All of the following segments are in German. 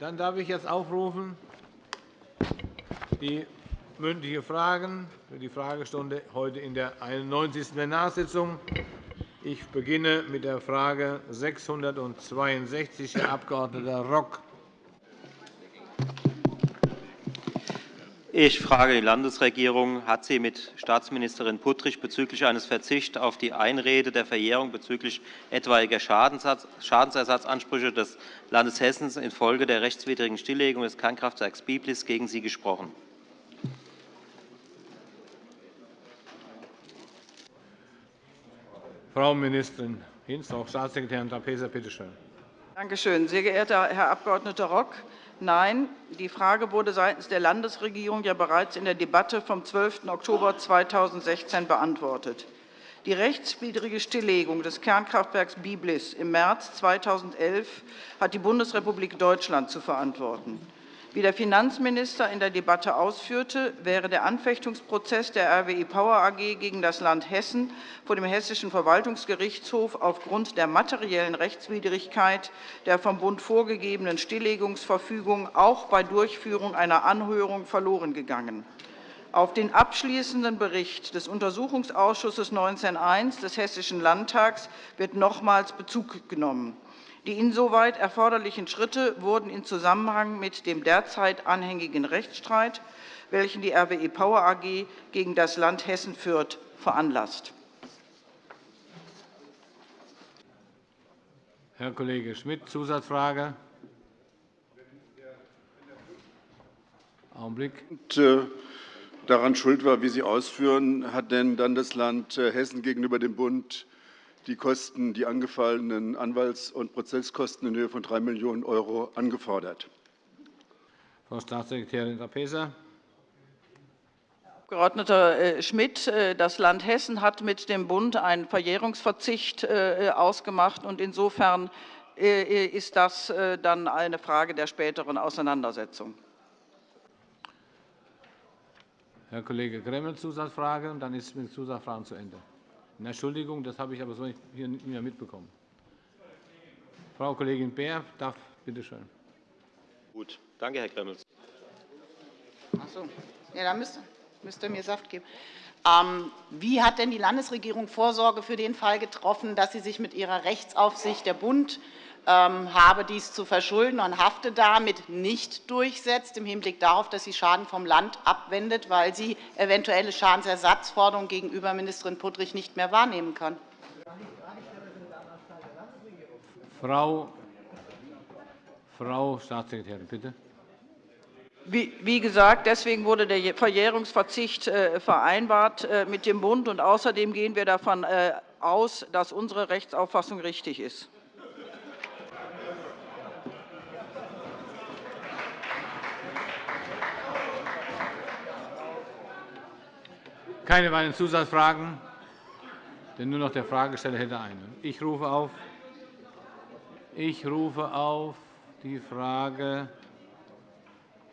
Dann darf ich jetzt aufrufen die mündliche Fragen für die Fragestunde heute in der 91. Plenarsitzung. Ich beginne mit der Frage 662, Herr Abg. Rock. Ich frage die Landesregierung. Hat sie mit Staatsministerin Puttrich bezüglich eines Verzichts auf die Einrede der Verjährung bezüglich etwaiger Schadensersatzansprüche des Landes Hessen infolge der rechtswidrigen Stilllegung des Kernkraftwerks Biblis gegen Sie gesprochen? Frau Ministerin Hinz, Frau Staatssekretärin Trapesa, bitte schön. Danke schön. Sehr geehrter Herr Abg. Rock, Nein, die Frage wurde seitens der Landesregierung ja bereits in der Debatte vom 12. Oktober 2016 beantwortet. Die rechtswidrige Stilllegung des Kernkraftwerks Biblis im März 2011 hat die Bundesrepublik Deutschland zu verantworten. Wie der Finanzminister in der Debatte ausführte, wäre der Anfechtungsprozess der RWE Power AG gegen das Land Hessen vor dem Hessischen Verwaltungsgerichtshof aufgrund der materiellen Rechtswidrigkeit der vom Bund vorgegebenen Stilllegungsverfügung auch bei Durchführung einer Anhörung verloren gegangen. Auf den abschließenden Bericht des Untersuchungsausschusses 19.1 des Hessischen Landtags wird nochmals Bezug genommen. Die insoweit erforderlichen Schritte wurden in Zusammenhang mit dem derzeit anhängigen Rechtsstreit, welchen die RWE Power AG gegen das Land Hessen führt, veranlasst. Herr Kollege Schmidt, Zusatzfrage. Augenblick. Äh, daran schuld war, wie Sie ausführen, hat denn dann das Land äh, Hessen gegenüber dem Bund die Kosten, die angefallenen Anwalts- und Prozesskosten in Höhe von 3 Millionen € angefordert. Frau Staatssekretärin Trapesa. Herr Abg. Äh, Schmidt, äh, das Land Hessen hat mit dem Bund einen Verjährungsverzicht äh, ausgemacht. Insofern ist das dann eine Frage der späteren Auseinandersetzung. Herr Kollege Gremmel, Zusatzfrage, und dann ist mit Zusatzfragen zu Ende. Entschuldigung, das habe ich aber so hier nicht mehr mitbekommen. Frau Kollegin Beer darf bitte schön. Gut, danke, Herr Gremmels. Ach so. Ja, dann müsste, müsste mir Saft geben. Ähm, wie hat denn die Landesregierung Vorsorge für den Fall getroffen, dass sie sich mit ihrer Rechtsaufsicht der Bund habe dies zu verschulden und hafte damit nicht durchsetzt, im Hinblick darauf, dass sie Schaden vom Land abwendet, weil sie eventuelle Schadensersatzforderungen gegenüber Ministerin Puttrich nicht mehr wahrnehmen kann. Frau, Frau Staatssekretärin, bitte. Wie gesagt, deswegen wurde der Verjährungsverzicht äh, vereinbart äh, mit dem Bund. Und außerdem gehen wir davon äh, aus, dass unsere Rechtsauffassung richtig ist. Keine weiteren Zusatzfragen, denn nur noch der Fragesteller hätte eine. Ich rufe auf, ich rufe auf die Frage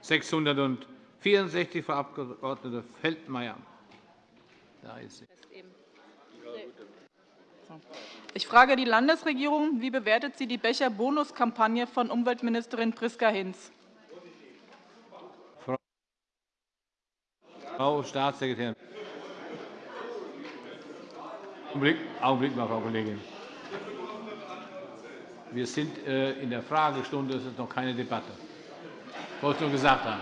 664, Frau Abg. Feldmayer. Da ist sie. Ich frage die Landesregierung. Wie bewertet sie die Becher-Bonus-Kampagne von Umweltministerin Priska Hinz? Frau Staatssekretärin. Augenblick, Augenblick mal, Frau Kollegin. Wir sind äh, in der Fragestunde, es ist noch keine Debatte. Ich wollte nur gesagt haben.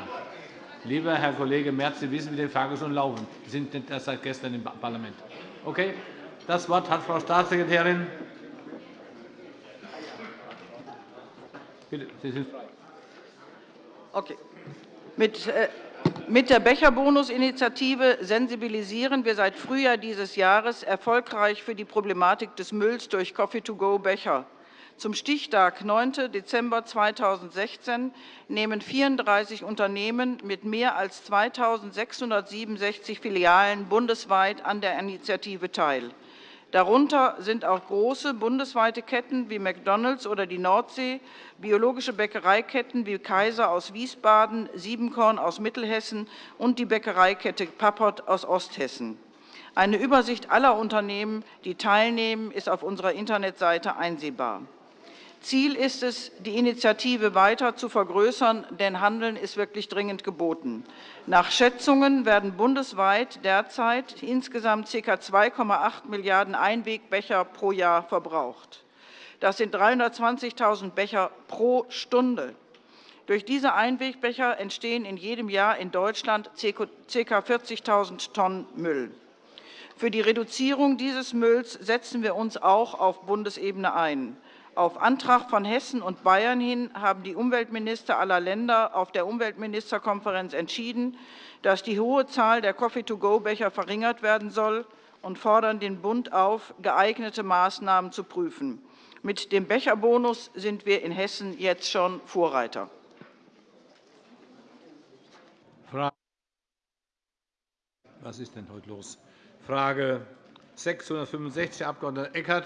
Lieber Herr Kollege Merz, Sie wissen, wie die Fragestunden laufen. Sie sind nicht erst seit gestern im Parlament. Okay? Das Wort hat Frau Staatssekretärin. Bitte, Sie sind frei. Okay. Mit, äh, mit der Becherbonus-Initiative sensibilisieren wir seit Frühjahr dieses Jahres erfolgreich für die Problematik des Mülls durch Coffee-to-go-Becher. Zum Stichtag 9. Dezember 2016 nehmen 34 Unternehmen mit mehr als 2.667 Filialen bundesweit an der Initiative teil. Darunter sind auch große bundesweite Ketten wie McDonald's oder die Nordsee, biologische Bäckereiketten wie Kaiser aus Wiesbaden, Siebenkorn aus Mittelhessen und die Bäckereikette Pappert aus Osthessen. Eine Übersicht aller Unternehmen, die teilnehmen, ist auf unserer Internetseite einsehbar. Ziel ist es, die Initiative weiter zu vergrößern, denn Handeln ist wirklich dringend geboten. Nach Schätzungen werden bundesweit derzeit insgesamt ca. 2,8 Milliarden Einwegbecher pro Jahr verbraucht. Das sind 320.000 Becher pro Stunde. Durch diese Einwegbecher entstehen in jedem Jahr in Deutschland ca. 40.000 Tonnen Müll. Für die Reduzierung dieses Mülls setzen wir uns auch auf Bundesebene ein. Auf Antrag von Hessen und Bayern hin haben die Umweltminister aller Länder auf der Umweltministerkonferenz entschieden, dass die hohe Zahl der Coffee-to-go-Becher verringert werden soll und fordern den Bund auf, geeignete Maßnahmen zu prüfen. Mit dem Becherbonus sind wir in Hessen jetzt schon Vorreiter. Was ist denn heute los? Frage 665, Herr Abg. Eckert.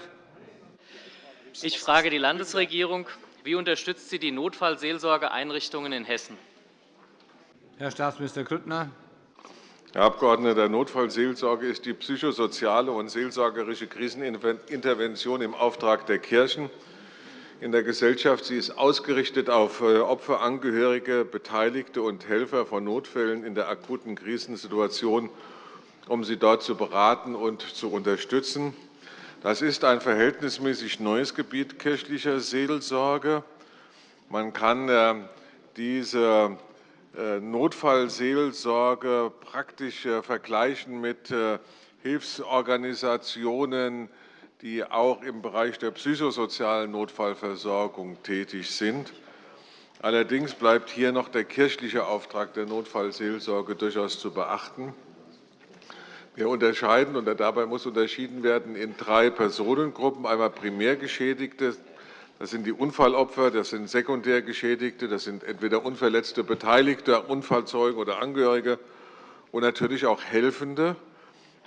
Ich frage die Landesregierung. Wie unterstützt sie die Notfallseelsorgeeinrichtungen in Hessen? Herr Staatsminister Grüttner. Herr Abgeordneter, Notfallseelsorge ist die psychosoziale und seelsorgerische Krisenintervention im Auftrag der Kirchen in der Gesellschaft. Sie ist ausgerichtet auf äh, Opfer, Angehörige, Beteiligte und Helfer von Notfällen in der akuten Krisensituation, um sie dort zu beraten und zu unterstützen. Das ist ein verhältnismäßig neues Gebiet kirchlicher Seelsorge. Man kann äh, diese äh, Notfallseelsorge praktisch äh, vergleichen mit Hilfsorganisationen, die auch im Bereich der psychosozialen Notfallversorgung tätig sind. Allerdings bleibt hier noch der kirchliche Auftrag der Notfallseelsorge durchaus zu beachten. Wir unterscheiden, und dabei muss unterschieden werden, in drei Personengruppen. Einmal Primärgeschädigte, das sind die Unfallopfer, das sind Sekundärgeschädigte, das sind entweder unverletzte Beteiligte, Unfallzeugen oder Angehörige und natürlich auch Helfende.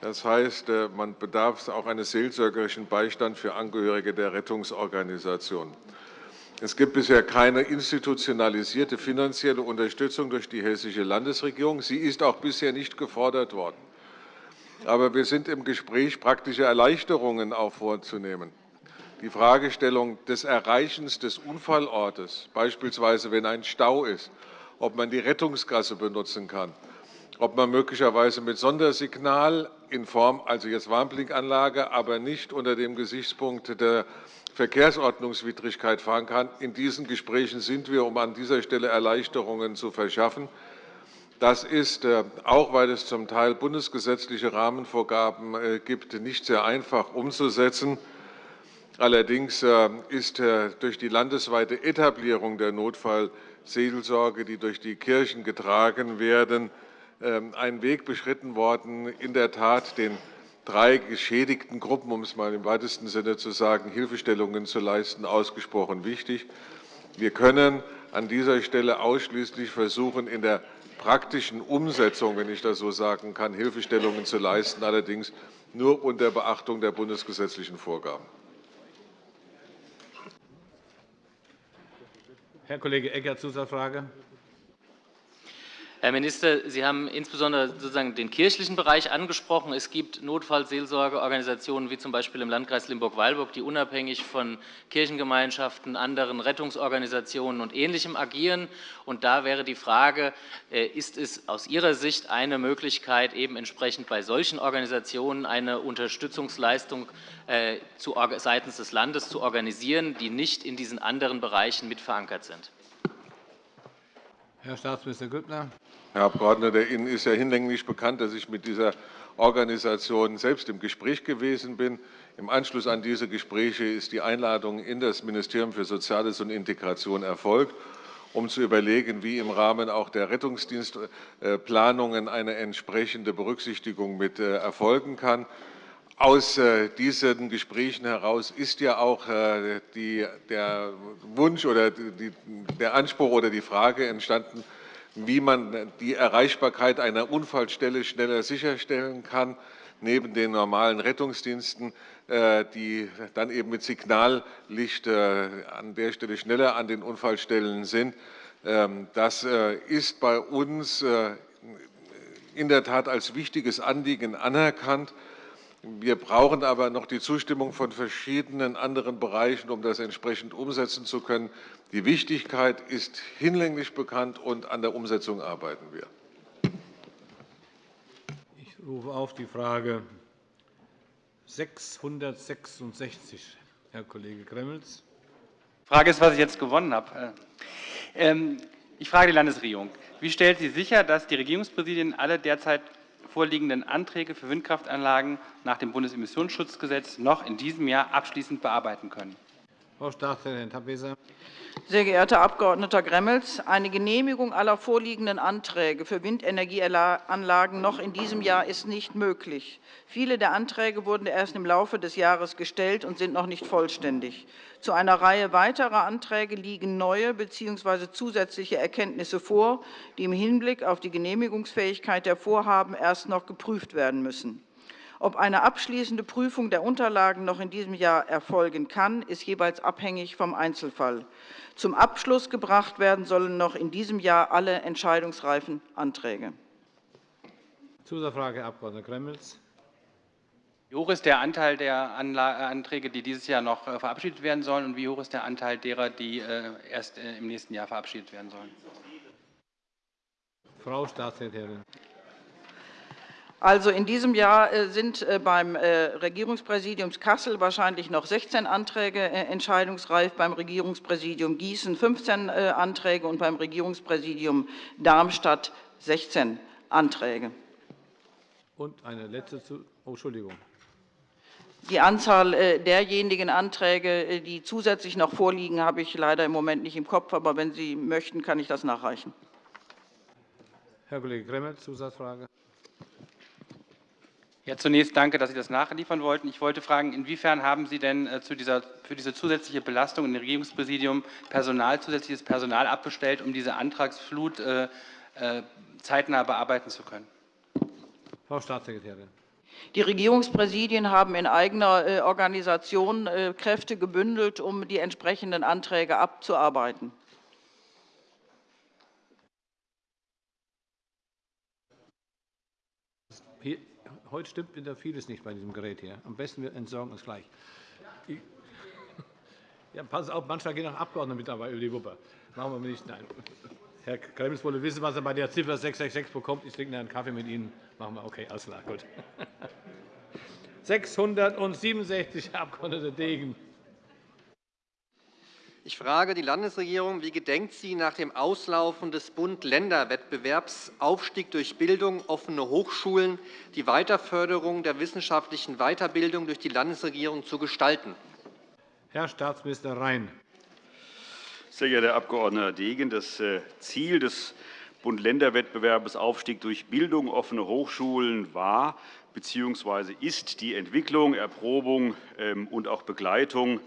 Das heißt, äh, man bedarf auch eines seelsorgerischen Beistands für Angehörige der Rettungsorganisation. Es gibt bisher keine institutionalisierte finanzielle Unterstützung durch die Hessische Landesregierung. Sie ist auch bisher nicht gefordert worden. Aber wir sind im Gespräch, praktische Erleichterungen auch vorzunehmen. Die Fragestellung des Erreichens des Unfallortes, beispielsweise wenn ein Stau ist, ob man die Rettungsgasse benutzen kann, ob man möglicherweise mit Sondersignal in Form, also jetzt Warnblinkanlage, aber nicht unter dem Gesichtspunkt der Verkehrsordnungswidrigkeit fahren kann. In diesen Gesprächen sind wir, um an dieser Stelle Erleichterungen zu verschaffen. Das ist, äh, auch weil es zum Teil bundesgesetzliche Rahmenvorgaben äh, gibt, nicht sehr einfach umzusetzen. Allerdings äh, ist durch die landesweite Etablierung der Notfallseelsorge, die durch die Kirchen getragen werden, ähm, ein Weg beschritten worden, in der Tat den drei geschädigten Gruppen, um es mal im weitesten Sinne zu sagen, Hilfestellungen zu leisten, ausgesprochen wichtig. Wir können an dieser Stelle ausschließlich versuchen, in der praktischen Umsetzung, wenn ich das so sagen kann, Hilfestellungen zu leisten, allerdings nur unter Beachtung der bundesgesetzlichen Vorgaben. Herr Kollege Eckert, Zusatzfrage. Herr Minister, Sie haben insbesondere sozusagen den kirchlichen Bereich angesprochen. Es gibt Notfallseelsorgeorganisationen wie zum Beispiel im Landkreis Limburg-Weilburg, die unabhängig von Kirchengemeinschaften, anderen Rettungsorganisationen und Ähnlichem agieren. Und da wäre die Frage, äh, ist es aus Ihrer Sicht eine Möglichkeit, eben entsprechend bei solchen Organisationen eine Unterstützungsleistung äh, seitens des Landes zu organisieren, die nicht in diesen anderen Bereichen mit verankert sind? Herr Staatsminister Grüttner. Herr Abgeordneter, Ihnen ist ja hinlänglich bekannt, dass ich mit dieser Organisation selbst im Gespräch gewesen bin. Im Anschluss an diese Gespräche ist die Einladung in das Ministerium für Soziales und Integration erfolgt, um zu überlegen, wie im Rahmen auch der Rettungsdienstplanungen eine entsprechende Berücksichtigung mit äh, erfolgen kann. Aus äh, diesen Gesprächen heraus ist ja auch äh, die, der Wunsch oder die, der Anspruch oder die Frage entstanden, wie man die Erreichbarkeit einer Unfallstelle schneller sicherstellen kann, neben den normalen Rettungsdiensten, äh, die dann eben mit Signallicht an der Stelle schneller an den Unfallstellen sind. Ähm, das ist bei uns in der Tat als wichtiges Anliegen anerkannt. Wir brauchen aber noch die Zustimmung von verschiedenen anderen Bereichen, um das entsprechend umsetzen zu können. Die Wichtigkeit ist hinlänglich bekannt, und an der Umsetzung arbeiten wir. Ich rufe auf die Frage 666. Herr Kollege Gremmels. Die Frage ist, was ich jetzt gewonnen habe. Ähm, ich frage die Landesregierung. Wie stellt sie sicher, dass die Regierungspräsidien alle derzeit vorliegenden Anträge für Windkraftanlagen nach dem Bundesemissionsschutzgesetz noch in diesem Jahr abschließend bearbeiten können? Frau Staatsrätin Tapesa. Sehr geehrter Abg. Gremmels, eine Genehmigung aller vorliegenden Anträge für Windenergieanlagen noch in diesem Jahr ist nicht möglich. Viele der Anträge wurden erst im Laufe des Jahres gestellt und sind noch nicht vollständig. Zu einer Reihe weiterer Anträge liegen neue bzw. zusätzliche Erkenntnisse vor, die im Hinblick auf die Genehmigungsfähigkeit der Vorhaben erst noch geprüft werden müssen. Ob eine abschließende Prüfung der Unterlagen noch in diesem Jahr erfolgen kann, ist jeweils abhängig vom Einzelfall. Zum Abschluss gebracht werden sollen noch in diesem Jahr alle entscheidungsreifen Anträge. Zusatzfrage, Herr Abg. Gremmels. Wie hoch ist der Anteil der äh, Anträge, die dieses Jahr noch äh, verabschiedet werden sollen, und wie hoch ist der Anteil derer, die äh, erst im nächsten Jahr verabschiedet werden sollen? Frau Staatssekretärin. Also in diesem Jahr äh, sind äh, beim äh, Regierungspräsidium Kassel wahrscheinlich noch 16 Anträge entscheidungsreif, beim Regierungspräsidium Gießen 15 Anträge und beim Regierungspräsidium Darmstadt 16 Anträge. Und eine letzte oh, Entschuldigung. Die Anzahl derjenigen Anträge, die zusätzlich noch vorliegen, habe ich leider im Moment nicht im Kopf. Aber wenn Sie möchten, kann ich das nachreichen. Herr Kollege Gremmel, Zusatzfrage. Ja, zunächst danke, dass Sie das nachliefern wollten. Ich wollte fragen, inwiefern haben Sie denn äh, zu dieser, für diese zusätzliche Belastung im Regierungspräsidium Personal, zusätzliches Personal abbestellt, um diese Antragsflut äh, äh, zeitnah bearbeiten zu können? Frau Staatssekretärin. Die Regierungspräsidien haben in eigener Organisation Kräfte gebündelt, um die entsprechenden Anträge abzuarbeiten. Hier, heute stimmt wieder vieles nicht bei diesem Gerät hier. Am besten wir entsorgen es gleich. Ja, passen auf, manchmal gehen auch Abgeordnete mit dabei über die Wupper. Machen wir nicht. Nein. Herr Gremmels wollte wissen, was er bei der Ziffer 666 bekommt. Ich trinke einen Kaffee mit Ihnen. Machen wir. Okay, alles klar. Gut. 667, Herr Abg. Degen. Ich frage die Landesregierung, wie gedenkt sie nach dem Auslaufen des Bund-Länder-Wettbewerbs Aufstieg durch Bildung, offene Hochschulen die Weiterförderung der wissenschaftlichen Weiterbildung durch die Landesregierung zu gestalten? Herr Staatsminister Rhein. Sehr geehrter Herr Abg. Degen, das äh, Ziel des Bund-Länder-Wettbewerbs Aufstieg durch Bildung, offene Hochschulen war bzw. ist die Entwicklung, Erprobung ähm, und auch Begleitung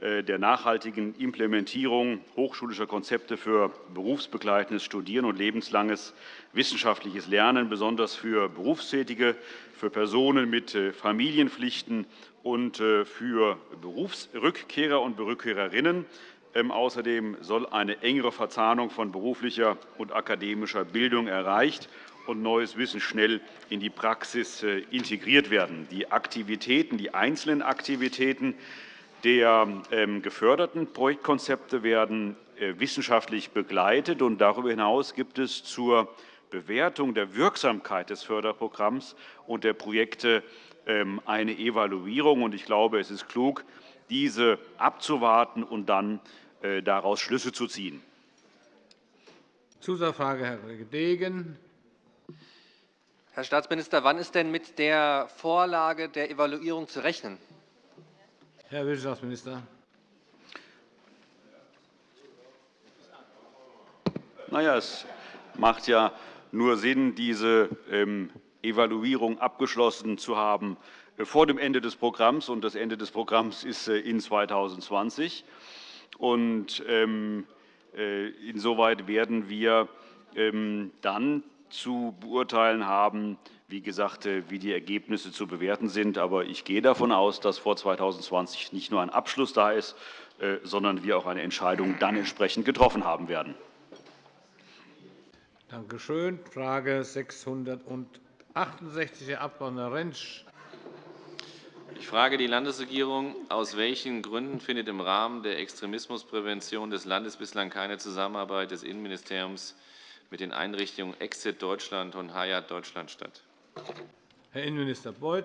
der nachhaltigen Implementierung hochschulischer Konzepte für berufsbegleitendes Studieren und lebenslanges wissenschaftliches Lernen, besonders für Berufstätige, für Personen mit äh, Familienpflichten und äh, für Berufsrückkehrer und Rückkehrerinnen. Ähm, außerdem soll eine engere Verzahnung von beruflicher und akademischer Bildung erreicht und neues Wissen schnell in die Praxis integriert werden. Die Aktivitäten, die einzelnen Aktivitäten der ähm, geförderten Projektkonzepte werden äh, wissenschaftlich begleitet. und Darüber hinaus gibt es zur Bewertung der Wirksamkeit des Förderprogramms und der Projekte ähm, eine Evaluierung. Ich glaube, es ist klug, diese abzuwarten und dann äh, daraus Schlüsse zu ziehen. Zusatzfrage, Herr Kollege Degen. Herr Staatsminister, wann ist denn mit der Vorlage der Evaluierung zu rechnen? Herr Wirtschaftsminister. Na ja, es macht ja nur Sinn, diese ähm, Evaluierung abgeschlossen zu haben äh, vor dem Ende des Programms. Und das Ende des Programms ist äh, in 2020. Und ähm, äh, insoweit werden wir ähm, dann zu beurteilen haben, wie gesagt, äh, wie die Ergebnisse zu bewerten sind. Aber ich gehe davon aus, dass vor 2020 nicht nur ein Abschluss da ist, äh, sondern wir auch eine Entscheidung dann entsprechend getroffen haben werden. Danke schön. Frage 668, Herr Abg. Rentsch. Ich frage die Landesregierung, aus welchen Gründen findet im Rahmen der Extremismusprävention des Landes bislang keine Zusammenarbeit des Innenministeriums mit den Einrichtungen Exit Deutschland und Hayat Deutschland statt? Herr Innenminister Beuth.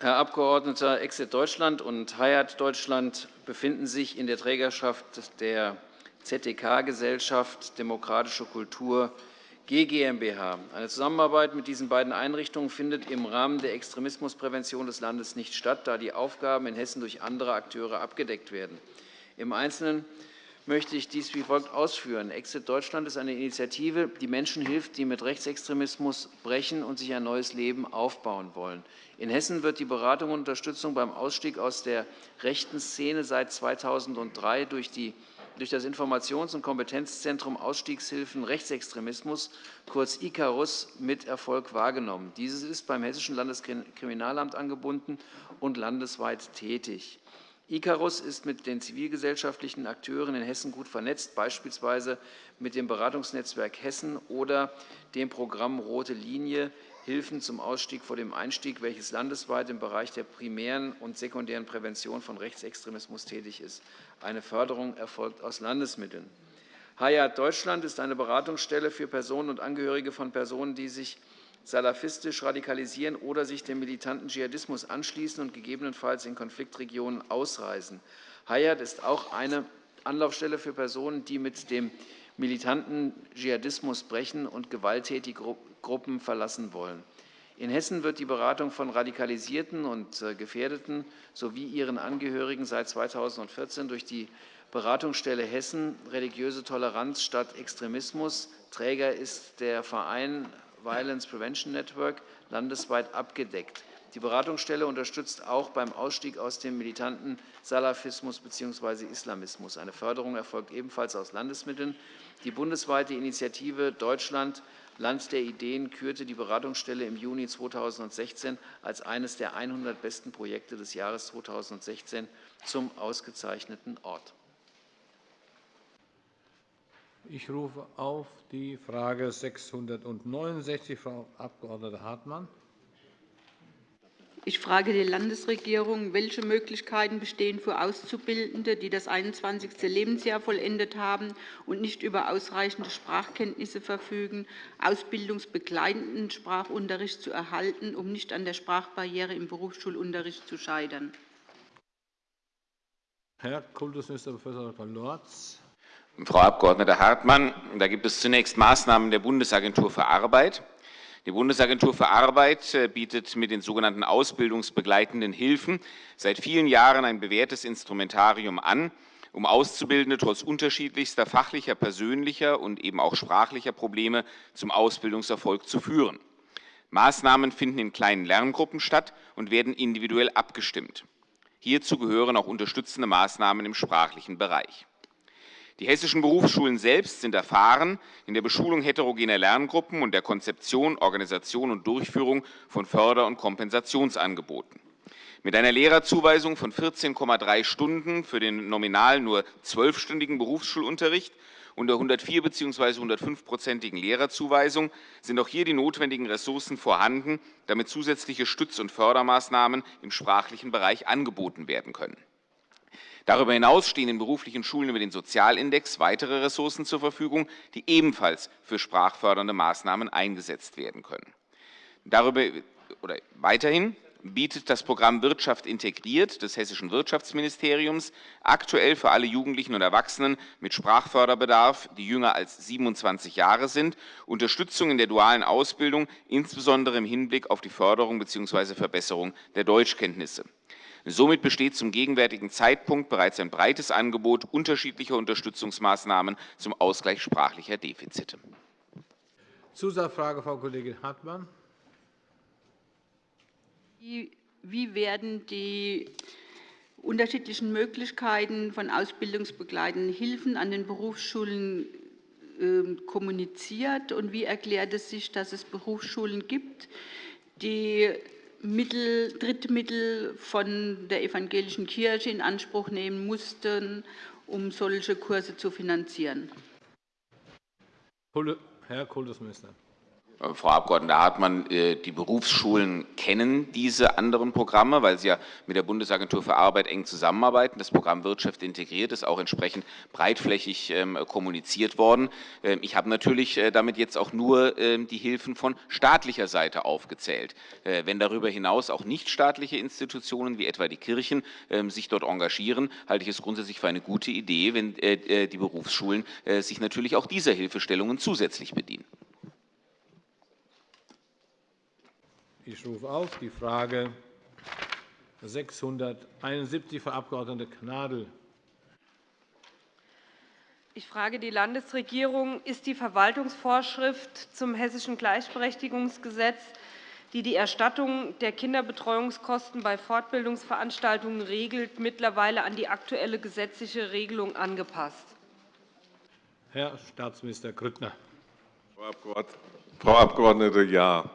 Herr Abgeordneter, Exit Deutschland und Hayat Deutschland befinden sich in der Trägerschaft der ZDK-Gesellschaft Demokratische Kultur GmbH. Eine Zusammenarbeit mit diesen beiden Einrichtungen findet im Rahmen der Extremismusprävention des Landes nicht statt, da die Aufgaben in Hessen durch andere Akteure abgedeckt werden. Im Einzelnen möchte ich dies wie folgt ausführen. Exit Deutschland ist eine Initiative, die Menschen hilft, die mit Rechtsextremismus brechen und sich ein neues Leben aufbauen wollen. In Hessen wird die Beratung und Unterstützung beim Ausstieg aus der rechten Szene seit 2003 durch, die, durch das Informations- und Kompetenzzentrum Ausstiegshilfen Rechtsextremismus, kurz ICARUS, mit Erfolg wahrgenommen. Dieses ist beim Hessischen Landeskriminalamt angebunden und landesweit tätig. Icarus ist mit den zivilgesellschaftlichen Akteuren in Hessen gut vernetzt, beispielsweise mit dem Beratungsnetzwerk Hessen oder dem Programm Rote Linie Hilfen zum Ausstieg vor dem Einstieg, welches landesweit im Bereich der primären und sekundären Prävention von Rechtsextremismus tätig ist. Eine Förderung erfolgt aus Landesmitteln. Hayat Deutschland ist eine Beratungsstelle für Personen und Angehörige von Personen, die sich salafistisch radikalisieren oder sich dem militanten Dschihadismus anschließen und gegebenenfalls in Konfliktregionen ausreisen. Hayat ist auch eine Anlaufstelle für Personen, die mit dem militanten Dschihadismus brechen und gewalttätige Gruppen verlassen wollen. In Hessen wird die Beratung von Radikalisierten und äh, Gefährdeten sowie ihren Angehörigen seit 2014 durch die Beratungsstelle Hessen Religiöse Toleranz statt Extremismus. Träger ist der Verein Violence Prevention Network landesweit abgedeckt. Die Beratungsstelle unterstützt auch beim Ausstieg aus dem militanten Salafismus bzw. Islamismus. Eine Förderung erfolgt ebenfalls aus Landesmitteln. Die bundesweite Initiative Deutschland Land der Ideen kürte die Beratungsstelle im Juni 2016 als eines der 100 besten Projekte des Jahres 2016 zum ausgezeichneten Ort. Ich rufe auf die Frage 669, Frau Abg. Hartmann. Ich frage die Landesregierung, welche Möglichkeiten bestehen für Auszubildende, die das 21. Lebensjahr vollendet haben und nicht über ausreichende Sprachkenntnisse verfügen, ausbildungsbegleitenden Sprachunterricht zu erhalten, um nicht an der Sprachbarriere im Berufsschulunterricht zu scheitern. Herr Kultusminister Prof. Dr. Lorz. Frau Abg. Hartmann, da gibt es zunächst Maßnahmen der Bundesagentur für Arbeit. Die Bundesagentur für Arbeit äh, bietet mit den sogenannten ausbildungsbegleitenden Hilfen seit vielen Jahren ein bewährtes Instrumentarium an, um Auszubildende trotz unterschiedlichster fachlicher, persönlicher und eben auch sprachlicher Probleme zum Ausbildungserfolg zu führen. Maßnahmen finden in kleinen Lerngruppen statt und werden individuell abgestimmt. Hierzu gehören auch unterstützende Maßnahmen im sprachlichen Bereich. Die hessischen Berufsschulen selbst sind erfahren in der Beschulung heterogener Lerngruppen und der Konzeption, Organisation und Durchführung von Förder- und Kompensationsangeboten. Mit einer Lehrerzuweisung von 14,3 Stunden für den nominal nur zwölfstündigen Berufsschulunterricht und der 104 bzw. 105-prozentigen Lehrerzuweisung sind auch hier die notwendigen Ressourcen vorhanden, damit zusätzliche Stütz- und Fördermaßnahmen im sprachlichen Bereich angeboten werden können. Darüber hinaus stehen den beruflichen Schulen über den Sozialindex weitere Ressourcen zur Verfügung, die ebenfalls für sprachfördernde Maßnahmen eingesetzt werden können. Darüber, oder weiterhin bietet das Programm Wirtschaft integriert des Hessischen Wirtschaftsministeriums aktuell für alle Jugendlichen und Erwachsenen mit Sprachförderbedarf, die jünger als 27 Jahre sind, Unterstützung in der dualen Ausbildung, insbesondere im Hinblick auf die Förderung bzw. Verbesserung der Deutschkenntnisse. Somit besteht zum gegenwärtigen Zeitpunkt bereits ein breites Angebot unterschiedlicher Unterstützungsmaßnahmen zum Ausgleich sprachlicher Defizite. Zusatzfrage, Frau Kollegin Hartmann. Wie werden die unterschiedlichen Möglichkeiten von ausbildungsbegleitenden Hilfen an den Berufsschulen ähm, kommuniziert? Und wie erklärt es sich, dass es Berufsschulen gibt, die Mittel, Drittmittel von der evangelischen Kirche in Anspruch nehmen mussten, um solche Kurse zu finanzieren. Herr Kultusminister. Äh, Frau Abg. Hartmann, äh, die Berufsschulen kennen diese anderen Programme, weil sie ja mit der Bundesagentur für Arbeit eng zusammenarbeiten. Das Programm Wirtschaft integriert ist auch entsprechend breitflächig ähm, kommuniziert worden. Ähm, ich habe natürlich äh, damit jetzt auch nur ähm, die Hilfen von staatlicher Seite aufgezählt. Wenn darüber hinaus auch nichtstaatliche Institutionen wie etwa die Kirchen sich dort engagieren, halte ich es grundsätzlich für eine gute Idee, wenn die Berufsschulen sich natürlich auch dieser Hilfestellungen zusätzlich bedienen. Ich rufe auf die Frage 671, Frau Abg. Gnadl. Ich frage die Landesregierung. Ist die Verwaltungsvorschrift zum Hessischen Gleichberechtigungsgesetz, die die Erstattung der Kinderbetreuungskosten bei Fortbildungsveranstaltungen regelt, mittlerweile an die aktuelle gesetzliche Regelung angepasst? Herr Staatsminister Grüttner. Frau Abgeordnete, ja.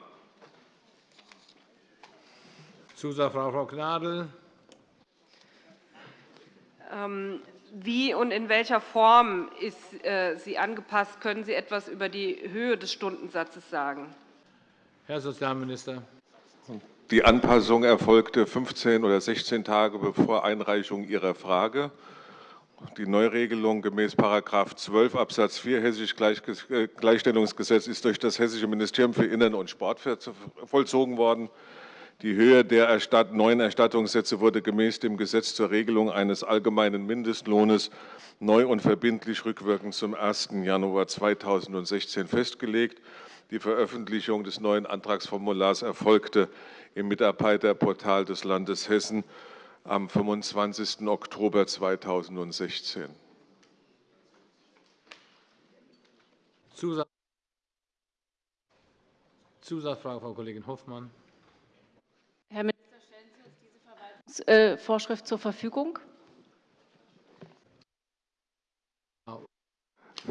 Zusatzfrage, Frau Gnadl. Ähm, wie und in welcher Form ist äh, sie angepasst? Können Sie etwas über die Höhe des Stundensatzes sagen? Herr Sozialminister. Die Anpassung erfolgte 15 oder 16 Tage bevor Einreichung Ihrer Frage. Die Neuregelung gemäß § 12 Abs. 4 Hessisches Gleichstellungsgesetz ist durch das Hessische Ministerium für Innern und Sport vollzogen worden. Die Höhe der neuen Erstattungssätze wurde gemäß dem Gesetz zur Regelung eines allgemeinen Mindestlohnes neu und verbindlich rückwirkend zum 1. Januar 2016 festgelegt. Die Veröffentlichung des neuen Antragsformulars erfolgte im Mitarbeiterportal des Landes Hessen am 25. Oktober 2016. Zusatzfrage, Frau Kollegin Hoffmann. Herr Minister, stellen Sie uns diese Verwaltungsvorschrift zur Verfügung?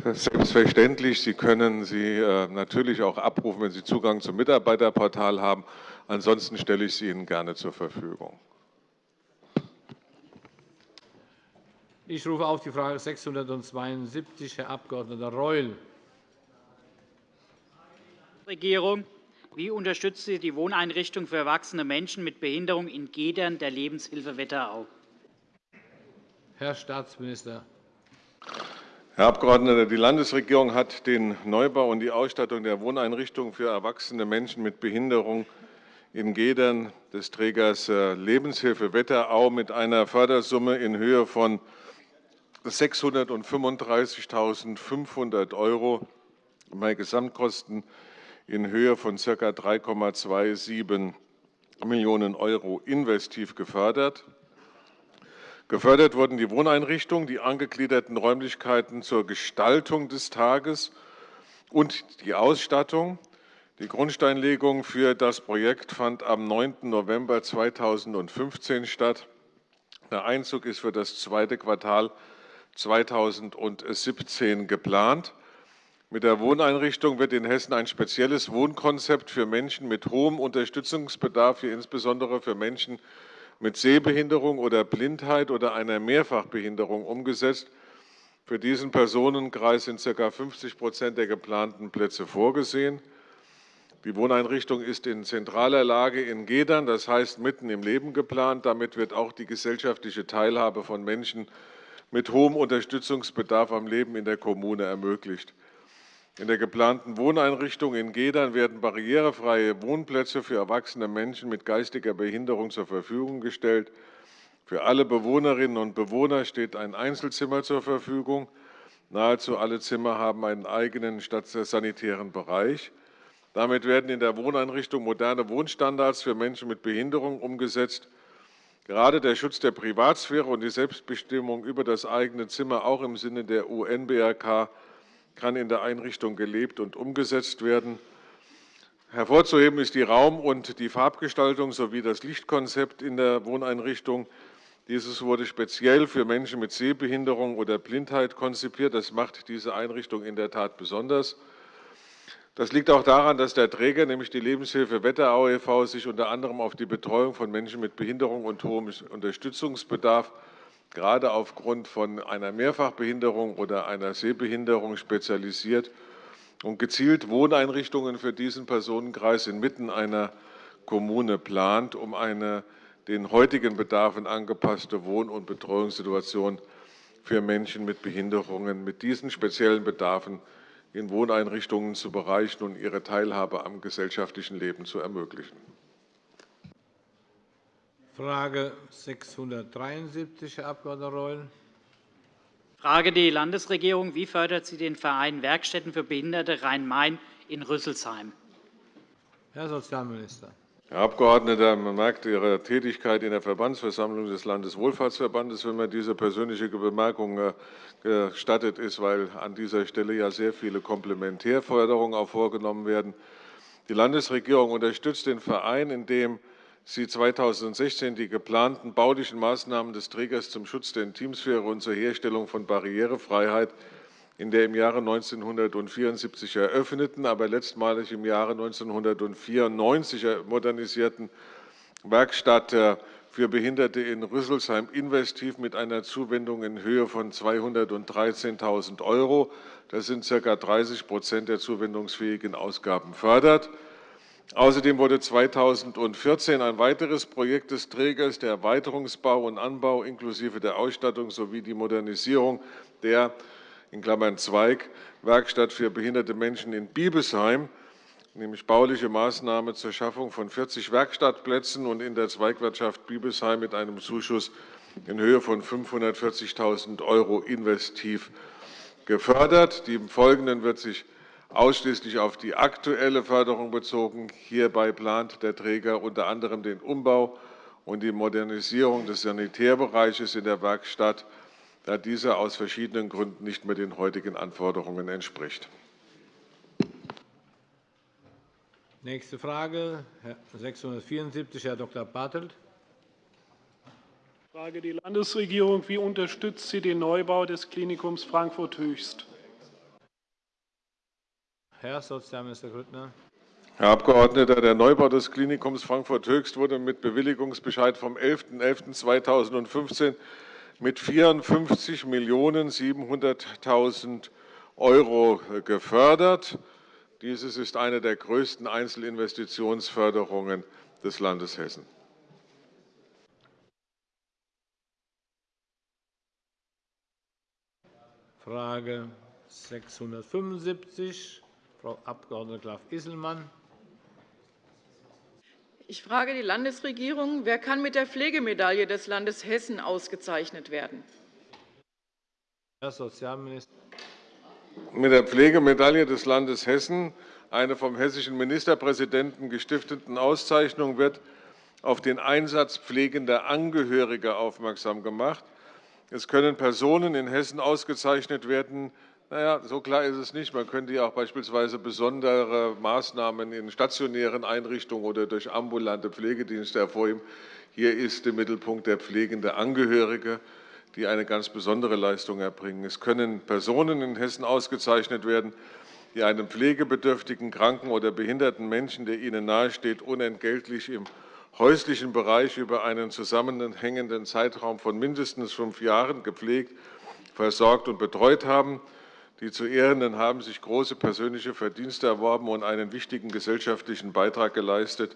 Selbstverständlich. Sie können sie äh, natürlich auch abrufen, wenn Sie Zugang zum Mitarbeiterportal haben. Ansonsten stelle ich sie Ihnen gerne zur Verfügung. Ich rufe auf die Frage 672, Herr Abg. Reul. Regierung. Wie unterstützt sie die Wohneinrichtung für erwachsene Menschen mit Behinderung in Gedern der Lebenshilfe Wetterau? Herr Staatsminister. Herr Abgeordneter, die Landesregierung hat den Neubau und die Ausstattung der Wohneinrichtungen für erwachsene Menschen mit Behinderung in Gedern des Trägers äh, Lebenshilfe Wetterau mit einer Fördersumme in Höhe von 635.500 € bei Gesamtkosten in Höhe von ca. 3,27 Millionen € investiv gefördert. Gefördert wurden die Wohneinrichtungen, die angegliederten Räumlichkeiten zur Gestaltung des Tages und die Ausstattung. Die Grundsteinlegung für das Projekt fand am 9. November 2015 statt. Der Einzug ist für das zweite Quartal 2017 geplant. Mit der Wohneinrichtung wird in Hessen ein spezielles Wohnkonzept für Menschen mit hohem Unterstützungsbedarf, hier insbesondere für Menschen mit Sehbehinderung oder Blindheit oder einer Mehrfachbehinderung umgesetzt. Für diesen Personenkreis sind ca. 50 der geplanten Plätze vorgesehen. Die Wohneinrichtung ist in zentraler Lage in Gedern, das heißt mitten im Leben geplant. Damit wird auch die gesellschaftliche Teilhabe von Menschen mit hohem Unterstützungsbedarf am Leben in der Kommune ermöglicht. In der geplanten Wohneinrichtung in Gedern werden barrierefreie Wohnplätze für erwachsene Menschen mit geistiger Behinderung zur Verfügung gestellt. Für alle Bewohnerinnen und Bewohner steht ein Einzelzimmer zur Verfügung. Nahezu alle Zimmer haben einen eigenen sanitären Bereich. Damit werden in der Wohneinrichtung moderne Wohnstandards für Menschen mit Behinderung umgesetzt. Gerade der Schutz der Privatsphäre und die Selbstbestimmung über das eigene Zimmer auch im Sinne der UN-BRK kann in der Einrichtung gelebt und umgesetzt werden. Hervorzuheben ist die Raum- und die Farbgestaltung sowie das Lichtkonzept in der Wohneinrichtung. Dieses wurde speziell für Menschen mit Sehbehinderung oder Blindheit konzipiert. Das macht diese Einrichtung in der Tat besonders. Das liegt auch daran, dass der Träger, nämlich die Lebenshilfe Wetterau e.V., sich unter anderem auf die Betreuung von Menschen mit Behinderung und hohem Unterstützungsbedarf gerade aufgrund von einer Mehrfachbehinderung oder einer Sehbehinderung spezialisiert und gezielt Wohneinrichtungen für diesen Personenkreis inmitten einer Kommune plant, um eine den heutigen Bedarfen angepasste Wohn- und Betreuungssituation für Menschen mit Behinderungen mit diesen speziellen Bedarfen in Wohneinrichtungen zu bereichen und ihre Teilhabe am gesellschaftlichen Leben zu ermöglichen. Frage 673, Herr Abg. Reul. Frage die Landesregierung. Wie fördert sie den Verein Werkstätten für Behinderte Rhein-Main in Rüsselsheim? Herr Sozialminister. Herr Abgeordneter, man merkt Ihre Tätigkeit in der Verbandsversammlung des Landeswohlfahrtsverbandes, wenn mir diese persönliche Bemerkung äh, gestattet ist, weil an dieser Stelle ja sehr viele Komplementärförderungen auch vorgenommen werden. Die Landesregierung unterstützt den Verein, indem sie 2016 die geplanten baulichen Maßnahmen des Trägers zum Schutz der Intimsphäre und zur Herstellung von Barrierefreiheit in der im Jahre 1974 eröffneten, aber letztmalig im Jahre 1994 modernisierten Werkstatt äh, für Behinderte in Rüsselsheim investiv mit einer Zuwendung in Höhe von 213.000 €. Das sind ca. 30% der zuwendungsfähigen Ausgaben fördert. Außerdem wurde 2014 ein weiteres Projekt des Trägers, der Erweiterungsbau und Anbau inklusive der Ausstattung sowie die Modernisierung der in Klammern Zweig Werkstatt für behinderte Menschen in Biebesheim, nämlich bauliche Maßnahme zur Schaffung von 40 Werkstattplätzen und in der Zweigwirtschaft Biebesheim mit einem Zuschuss in Höhe von 540.000 € investiv gefördert. Die im Folgenden wird sich ausschließlich auf die aktuelle Förderung bezogen. Hierbei plant der Träger unter anderem den Umbau und die Modernisierung des Sanitärbereiches in der Werkstatt, da dieser aus verschiedenen Gründen nicht mehr den heutigen Anforderungen entspricht. Nächste Frage, 674, Herr Dr. Bartelt. Frage die Landesregierung. Wie unterstützt sie den Neubau des Klinikums Frankfurt-Höchst? Herr Sozialminister Grüttner. Herr Abgeordneter, der Neubau des Klinikums Frankfurt-Höchst wurde mit Bewilligungsbescheid vom 11.11.2015 mit 54.700.000 € gefördert. Dieses ist eine der größten Einzelinvestitionsförderungen des Landes Hessen. Frage 675, Frau Abg. Graf-Isselmann. Ich frage die Landesregierung. Wer kann mit der Pflegemedaille des Landes Hessen ausgezeichnet werden? Herr Sozialminister. Mit der Pflegemedaille des Landes Hessen, eine vom hessischen Ministerpräsidenten gestifteten Auszeichnung, wird auf den Einsatz pflegender Angehöriger aufmerksam gemacht. Es können Personen in Hessen ausgezeichnet werden, na ja, so klar ist es nicht. Man könnte ja auch beispielsweise besondere Maßnahmen in stationären Einrichtungen oder durch ambulante Pflegedienste hervorheben. Hier ist im Mittelpunkt der pflegende Angehörige, die eine ganz besondere Leistung erbringen. Es können Personen in Hessen ausgezeichnet werden, die einem pflegebedürftigen, kranken oder behinderten Menschen, der ihnen nahesteht, unentgeltlich im häuslichen Bereich über einen zusammenhängenden Zeitraum von mindestens fünf Jahren gepflegt, versorgt und betreut haben. Die zu Ehrenden haben sich große persönliche Verdienste erworben und einen wichtigen gesellschaftlichen Beitrag geleistet.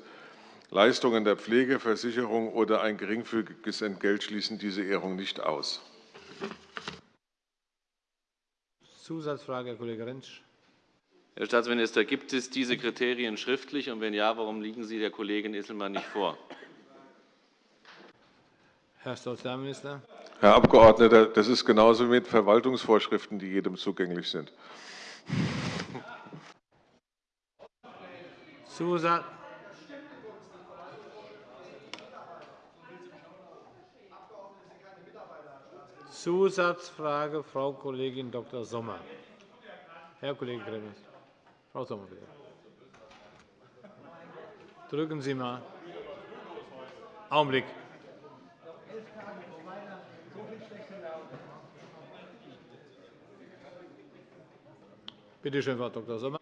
Leistungen der Pflegeversicherung oder ein geringfügiges Entgelt schließen diese Ehrung nicht aus. Zusatzfrage, Herr Kollege Rentsch. Herr Staatsminister, gibt es diese Kriterien schriftlich? Und wenn ja, warum liegen sie der Kollegin Isselmann nicht vor? Herr Sozialminister. Herr Abgeordneter, das ist genauso mit Verwaltungsvorschriften, die jedem zugänglich sind. Zusatz. Zusatzfrage, Frau Kollegin Dr. Sommer. Herr Kollege Gremmels. Frau Sommer, bitte. Drücken Sie mal. Augenblick. Bitte schön, Frau Dr. Sommer.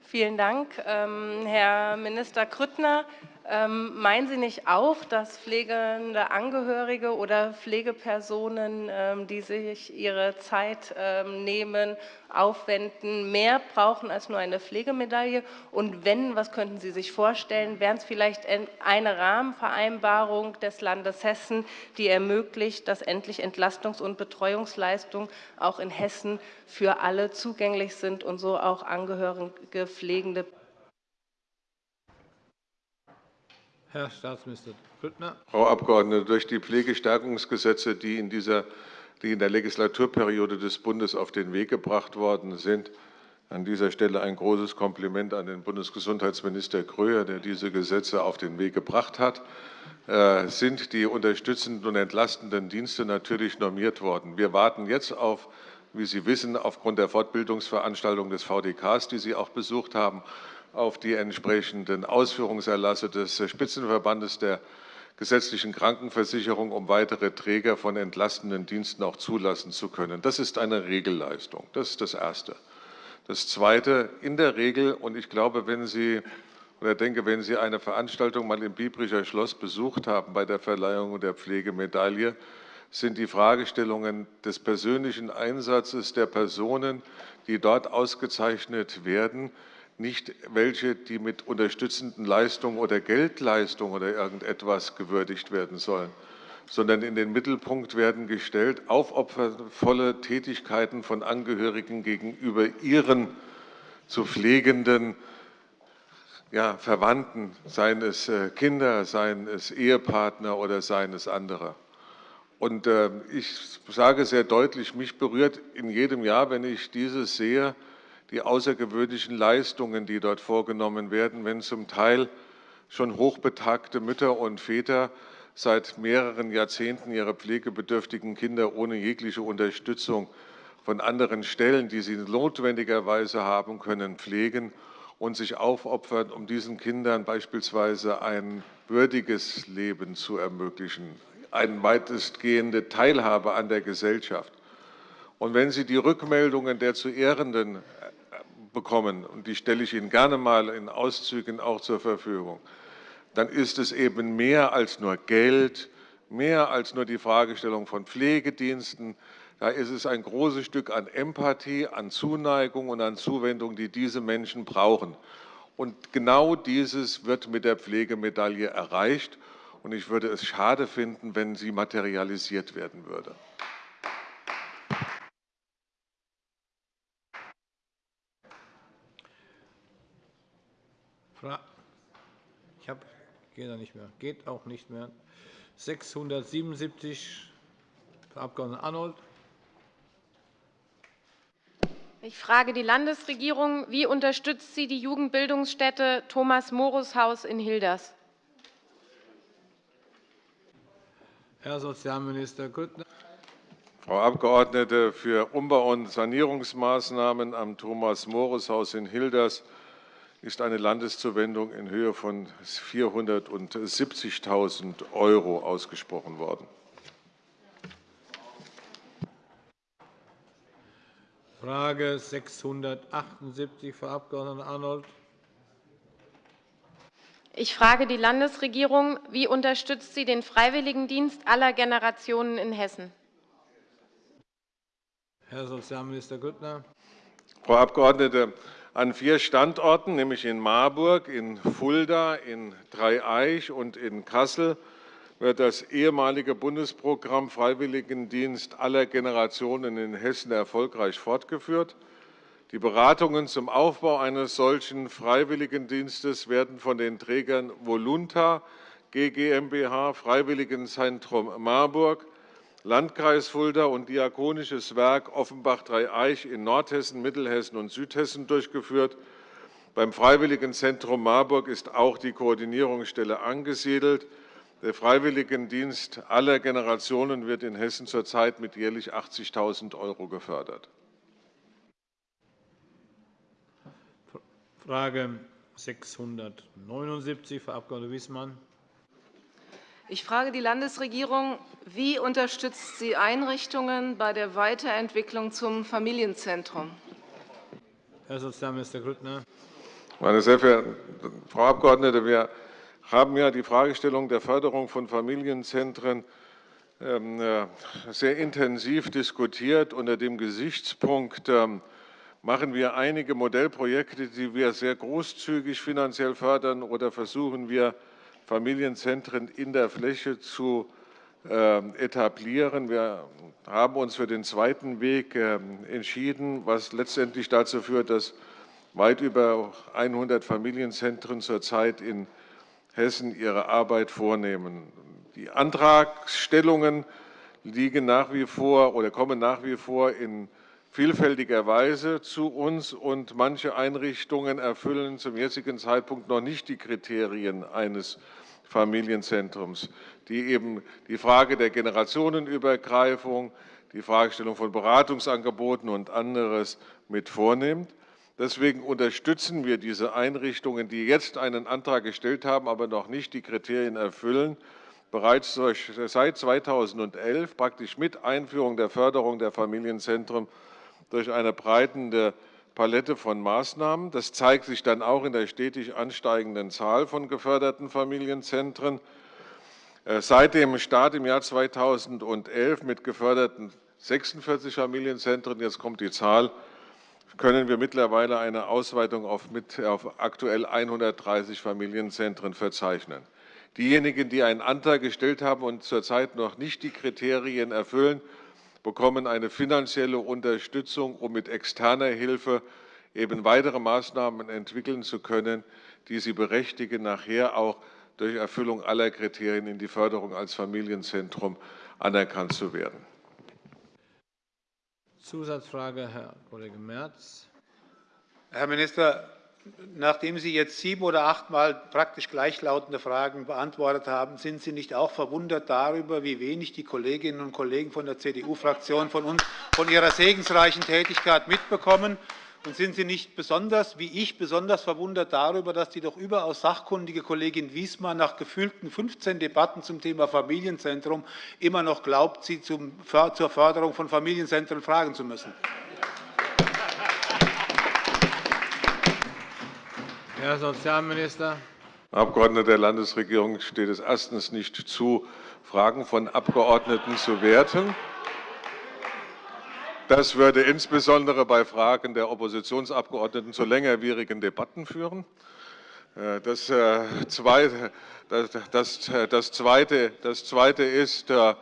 Vielen Dank, ähm, Herr Minister Grüttner. Ähm, meinen Sie nicht auch, dass pflegende Angehörige oder Pflegepersonen, ähm, die sich ihre Zeit ähm, nehmen, aufwenden, mehr brauchen als nur eine Pflegemedaille? Und wenn, was könnten Sie sich vorstellen? Wären es vielleicht eine Rahmenvereinbarung des Landes Hessen, die ermöglicht, dass endlich Entlastungs- und Betreuungsleistungen auch in Hessen für alle zugänglich sind und so auch Angehörige, Pflegende Herr Staatsminister Grüttner. Frau Abgeordnete, durch die Pflegestärkungsgesetze, die in, dieser, die in der Legislaturperiode des Bundes auf den Weg gebracht worden sind, an dieser Stelle ein großes Kompliment an den Bundesgesundheitsminister Gröher, der diese Gesetze auf den Weg gebracht hat, äh, sind die unterstützenden und entlastenden Dienste natürlich normiert worden. Wir warten jetzt auf, wie Sie wissen, aufgrund der Fortbildungsveranstaltung des VDKs, die Sie auch besucht haben, auf die entsprechenden Ausführungserlasse des Spitzenverbandes der gesetzlichen Krankenversicherung, um weitere Träger von entlastenden Diensten auch zulassen zu können. Das ist eine Regelleistung. Das ist das Erste. Das Zweite, in der Regel, und ich glaube, wenn Sie oder denke, wenn Sie eine Veranstaltung mal im Biebricher Schloss besucht haben bei der Verleihung der Pflegemedaille, sind die Fragestellungen des persönlichen Einsatzes der Personen, die dort ausgezeichnet werden, nicht welche, die mit unterstützenden Leistungen oder Geldleistungen oder irgendetwas gewürdigt werden sollen, sondern in den Mittelpunkt werden gestellt aufopfervolle Tätigkeiten von Angehörigen gegenüber ihren zu pflegenden ja, Verwandten, seien es äh, Kinder, seien es Ehepartner oder seien es andere. Und äh, ich sage sehr deutlich, mich berührt in jedem Jahr, wenn ich dieses sehe, die außergewöhnlichen Leistungen, die dort vorgenommen werden, wenn zum Teil schon hochbetagte Mütter und Väter seit mehreren Jahrzehnten ihre pflegebedürftigen Kinder ohne jegliche Unterstützung von anderen Stellen, die sie notwendigerweise haben können, pflegen und sich aufopfern, um diesen Kindern beispielsweise ein würdiges Leben zu ermöglichen, eine weitestgehende Teilhabe an der Gesellschaft. Und wenn Sie die Rückmeldungen der zu Ehrenden bekommen, und die stelle ich Ihnen gerne mal in Auszügen auch zur Verfügung, dann ist es eben mehr als nur Geld, mehr als nur die Fragestellung von Pflegediensten. Da ist es ein großes Stück an Empathie, an Zuneigung und an Zuwendung, die diese Menschen brauchen. Und genau dieses wird mit der Pflegemedaille erreicht. Und ich würde es schade finden, wenn sie materialisiert werden würde. Ich habe, geht da nicht mehr, geht auch nicht mehr. 677, Frau Abg. Arnold. Ich frage die Landesregierung, wie unterstützt sie die Jugendbildungsstätte Thomas-Morus-Haus in Hilders? Herr Sozialminister Grüttner. Frau Abgeordnete, für Umbau- und Sanierungsmaßnahmen am Thomas-Morus-Haus in Hilders ist eine Landeszuwendung in Höhe von 470.000 € ausgesprochen worden. Frage 678, Frau Abg. Arnold. Ich frage die Landesregierung, wie unterstützt sie den Freiwilligendienst aller Generationen in Hessen? Herr Sozialminister Grüttner. Frau Abgeordnete, an vier Standorten, nämlich in Marburg, in Fulda, in Dreieich und in Kassel, wird das ehemalige Bundesprogramm Freiwilligendienst aller Generationen in Hessen erfolgreich fortgeführt. Die Beratungen zum Aufbau eines solchen Freiwilligendienstes werden von den Trägern Volunta GmbH, Freiwilligenzentrum Marburg, Landkreis Fulda und Diakonisches Werk Offenbach-Dreieich in Nordhessen, Mittelhessen und Südhessen durchgeführt. Beim Freiwilligenzentrum Marburg ist auch die Koordinierungsstelle angesiedelt. Der Freiwilligendienst aller Generationen wird in Hessen zurzeit mit jährlich 80.000 € gefördert. Frage 679, Frau Abg. Wiesmann. Ich frage die Landesregierung, wie unterstützt sie Einrichtungen bei der Weiterentwicklung zum Familienzentrum? Herr Sozialminister Grüttner. Meine sehr verehrte Frau Abgeordnete, wir haben ja die Fragestellung der Förderung von Familienzentren ähm, äh, sehr intensiv diskutiert unter dem Gesichtspunkt, ähm, machen wir einige Modellprojekte, die wir sehr großzügig finanziell fördern, oder versuchen wir, Familienzentren in der Fläche zu ähm, etablieren. Wir haben uns für den zweiten Weg entschieden, was letztendlich dazu führt, dass weit über 100 Familienzentren zurzeit in Hessen ihre Arbeit vornehmen. Die Antragstellungen liegen nach wie vor oder kommen nach wie vor in vielfältiger Weise zu uns, und manche Einrichtungen erfüllen zum jetzigen Zeitpunkt noch nicht die Kriterien eines Familienzentrums, die eben die Frage der Generationenübergreifung, die Fragestellung von Beratungsangeboten und anderes mit vornimmt. Deswegen unterstützen wir diese Einrichtungen, die jetzt einen Antrag gestellt haben, aber noch nicht die Kriterien erfüllen, bereits seit 2011 praktisch mit Einführung der Förderung der Familienzentren durch eine breite Palette von Maßnahmen. Das zeigt sich dann auch in der stetig ansteigenden Zahl von geförderten Familienzentren. Äh, seit dem Start im Jahr 2011 mit geförderten 46 Familienzentren, jetzt kommt die Zahl, können wir mittlerweile eine Ausweitung auf, mit, auf aktuell 130 Familienzentren verzeichnen. Diejenigen, die einen Antrag gestellt haben und zurzeit noch nicht die Kriterien erfüllen, bekommen eine finanzielle Unterstützung, um mit externer Hilfe eben weitere Maßnahmen entwickeln zu können, die sie berechtigen, nachher auch durch Erfüllung aller Kriterien in die Förderung als Familienzentrum anerkannt zu werden. Zusatzfrage, Herr Kollege Merz. Herr Minister, nachdem Sie jetzt sieben oder achtmal praktisch gleichlautende Fragen beantwortet haben, sind Sie nicht auch verwundert darüber, wie wenig die Kolleginnen und Kollegen von der CDU-Fraktion von, von Ihrer segensreichen Tätigkeit mitbekommen? Und sind Sie nicht besonders, wie ich, besonders verwundert darüber, dass die doch überaus sachkundige Kollegin Wiesmann nach gefühlten 15 Debatten zum Thema Familienzentrum immer noch glaubt, Sie zur Förderung von Familienzentren fragen zu müssen? Herr Sozialminister. Abgeordneter der Landesregierung steht es erstens nicht zu, Fragen von Abgeordneten zu werten. Das würde insbesondere bei Fragen der Oppositionsabgeordneten zu längerwierigen Debatten führen. Äh, das äh, das Zweite ist, äh,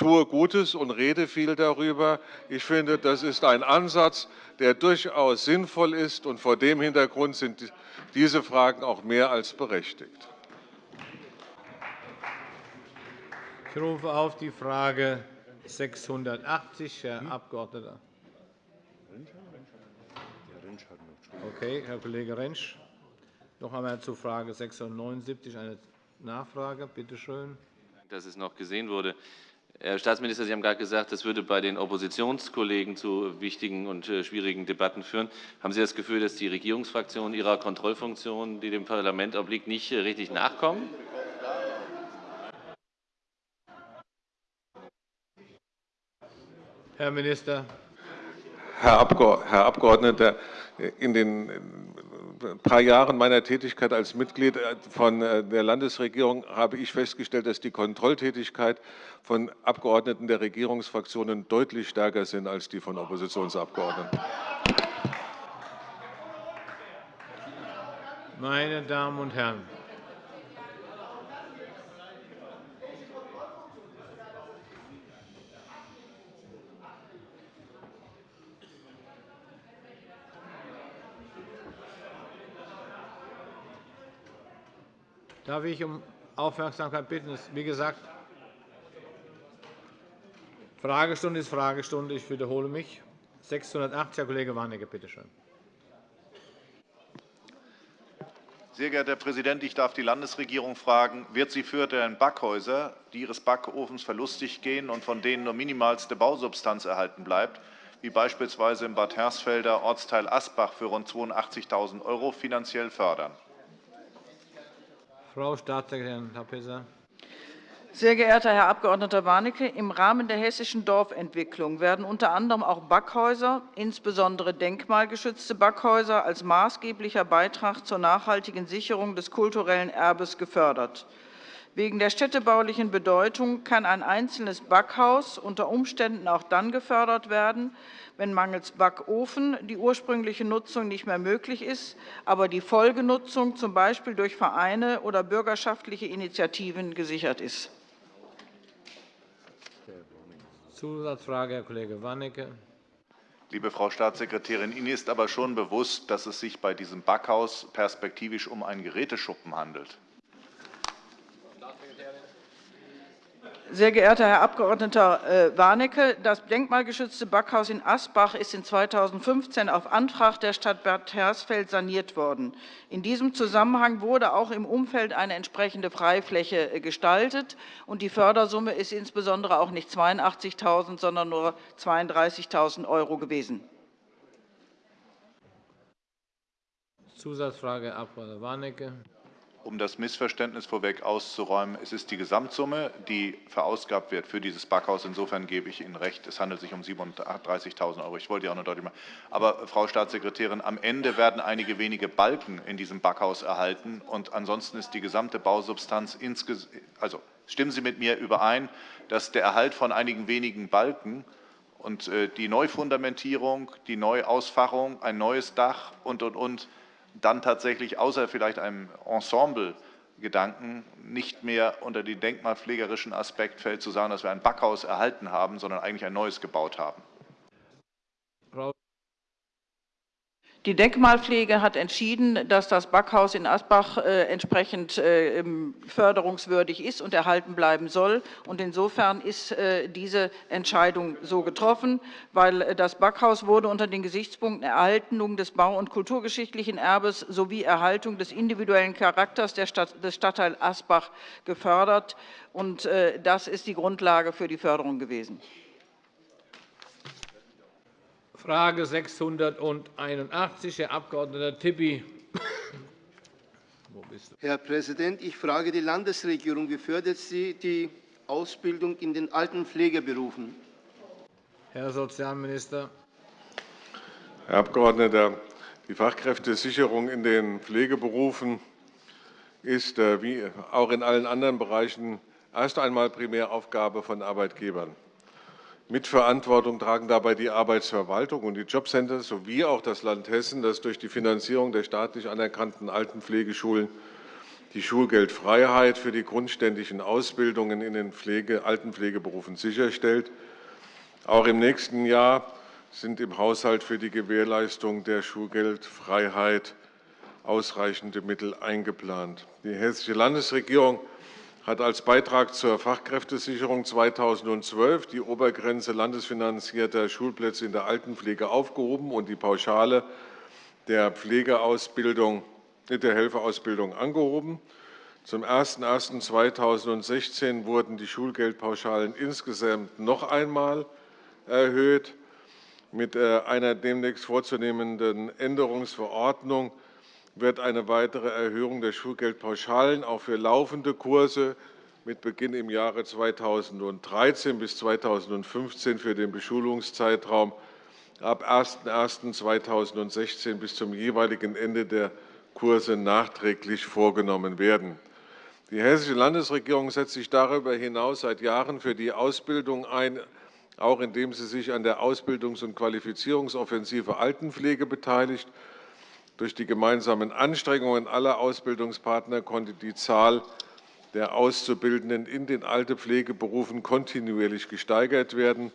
tue Gutes und rede viel darüber. Ich finde, das ist ein Ansatz, der durchaus sinnvoll ist. Und vor dem Hintergrund sind diese Fragen auch mehr als berechtigt. Ich rufe auf die Frage 680, Herr hm? Abg. Okay, Herr Kollege Rentsch. Noch einmal zur Frage 679 eine Nachfrage. Bitte schön. Dass es noch gesehen wurde. Herr Staatsminister, Sie haben gerade gesagt, das würde bei den Oppositionskollegen zu wichtigen und äh, schwierigen Debatten führen. Haben Sie das Gefühl, dass die Regierungsfraktionen ihrer Kontrollfunktion, die dem Parlament obliegt, nicht äh, richtig nachkommen? Herr Minister. Herr Abgeordneter, in den paar Jahren meiner Tätigkeit als Mitglied äh, von äh, der Landesregierung habe ich festgestellt, dass die Kontrolltätigkeit von Abgeordneten der Regierungsfraktionen deutlich stärker sind als die von Oppositionsabgeordneten. Meine Damen und Herren, Darf ich um Aufmerksamkeit bitten? Wie gesagt, Fragestunde ist Fragestunde. Ich wiederhole mich. 680, Herr Kollege Warnecke, bitte schön. Sehr geehrter Herr Präsident, ich darf die Landesregierung fragen, wird sie für deren Backhäuser, die ihres Backofens verlustig gehen und von denen nur minimalste Bausubstanz erhalten bleibt, wie beispielsweise im Bad Hersfelder Ortsteil Asbach für rund 82.000 € finanziell fördern? Frau Staatssekretärin Lapesa. Sehr geehrter Herr Abg. Warnecke, im Rahmen der hessischen Dorfentwicklung werden unter anderem auch Backhäuser, insbesondere denkmalgeschützte Backhäuser, als maßgeblicher Beitrag zur nachhaltigen Sicherung des kulturellen Erbes gefördert. Wegen der städtebaulichen Bedeutung kann ein einzelnes Backhaus unter Umständen auch dann gefördert werden, wenn mangels Backofen die ursprüngliche Nutzung nicht mehr möglich ist, aber die Folgenutzung z. B. durch Vereine oder bürgerschaftliche Initiativen gesichert ist. Zusatzfrage, Herr Kollege Warnecke. Liebe Frau Staatssekretärin, Ihnen ist aber schon bewusst, dass es sich bei diesem Backhaus perspektivisch um einen Geräteschuppen handelt. Sehr geehrter Herr Abg. Äh, Warnecke, das denkmalgeschützte Backhaus in Asbach ist in 2015 auf Antrag der Stadt Bad Hersfeld saniert worden. In diesem Zusammenhang wurde auch im Umfeld eine entsprechende Freifläche äh, gestaltet. und Die Fördersumme ist insbesondere auch nicht 82.000 sondern nur 32.000 € gewesen. Zusatzfrage, Abg. Warnecke um das Missverständnis vorweg auszuräumen, es ist die Gesamtsumme, die verausgabt wird für dieses Backhaus. Insofern gebe ich Ihnen recht, es handelt sich um 37.000 €. Ich wollte ja auch nur deutlich machen. Aber, Frau Staatssekretärin, am Ende werden einige wenige Balken in diesem Backhaus erhalten, und ansonsten ist die gesamte Bausubstanz insgesamt. Also stimmen Sie mit mir überein, dass der Erhalt von einigen wenigen Balken und äh, die Neufundamentierung, die Neuausfachung, ein neues Dach und, und, und dann tatsächlich außer vielleicht einem Ensemble-Gedanken nicht mehr unter den denkmalpflegerischen Aspekt fällt, zu sagen, dass wir ein Backhaus erhalten haben, sondern eigentlich ein neues gebaut haben. Die Denkmalpflege hat entschieden, dass das Backhaus in Asbach äh, entsprechend äh, förderungswürdig ist und erhalten bleiben soll. Insofern ist äh, diese Entscheidung so getroffen, weil das Backhaus wurde unter den Gesichtspunkten Erhaltung des bau- und kulturgeschichtlichen Erbes sowie Erhaltung des individuellen Charakters des Stadtteils Asbach gefördert. Das ist die Grundlage für die Förderung gewesen. Frage 681, Herr Abg. Tipi. Herr Präsident, ich frage die Landesregierung, wie fördert sie die Ausbildung in den Altenpflegeberufen? Herr Sozialminister. Herr Abgeordneter, die Fachkräftesicherung in den Pflegeberufen ist, äh, wie auch in allen anderen Bereichen, erst einmal Primäraufgabe von Arbeitgebern. Mitverantwortung tragen dabei die Arbeitsverwaltung und die Jobcenter sowie auch das Land Hessen, das durch die Finanzierung der staatlich anerkannten Altenpflegeschulen die Schulgeldfreiheit für die grundständigen Ausbildungen in den Pflege, Altenpflegeberufen sicherstellt. Auch im nächsten Jahr sind im Haushalt für die Gewährleistung der Schulgeldfreiheit ausreichende Mittel eingeplant. Die Hessische Landesregierung hat als Beitrag zur Fachkräftesicherung 2012 die Obergrenze landesfinanzierter Schulplätze in der Altenpflege aufgehoben und die Pauschale der Pflegeausbildung, der Helferausbildung angehoben. Zum 01.01.2016 wurden die Schulgeldpauschalen insgesamt noch einmal erhöht. Mit äh, einer demnächst vorzunehmenden Änderungsverordnung wird eine weitere Erhöhung der Schulgeldpauschalen auch für laufende Kurse mit Beginn im Jahre 2013 bis 2015 für den Beschulungszeitraum ab 01.01.2016 bis zum jeweiligen Ende der Kurse nachträglich vorgenommen werden. Die Hessische Landesregierung setzt sich darüber hinaus seit Jahren für die Ausbildung ein, auch indem sie sich an der Ausbildungs- und Qualifizierungsoffensive Altenpflege beteiligt durch die gemeinsamen Anstrengungen aller Ausbildungspartner konnte die Zahl der Auszubildenden in den Altepflegeberufen kontinuierlich gesteigert werden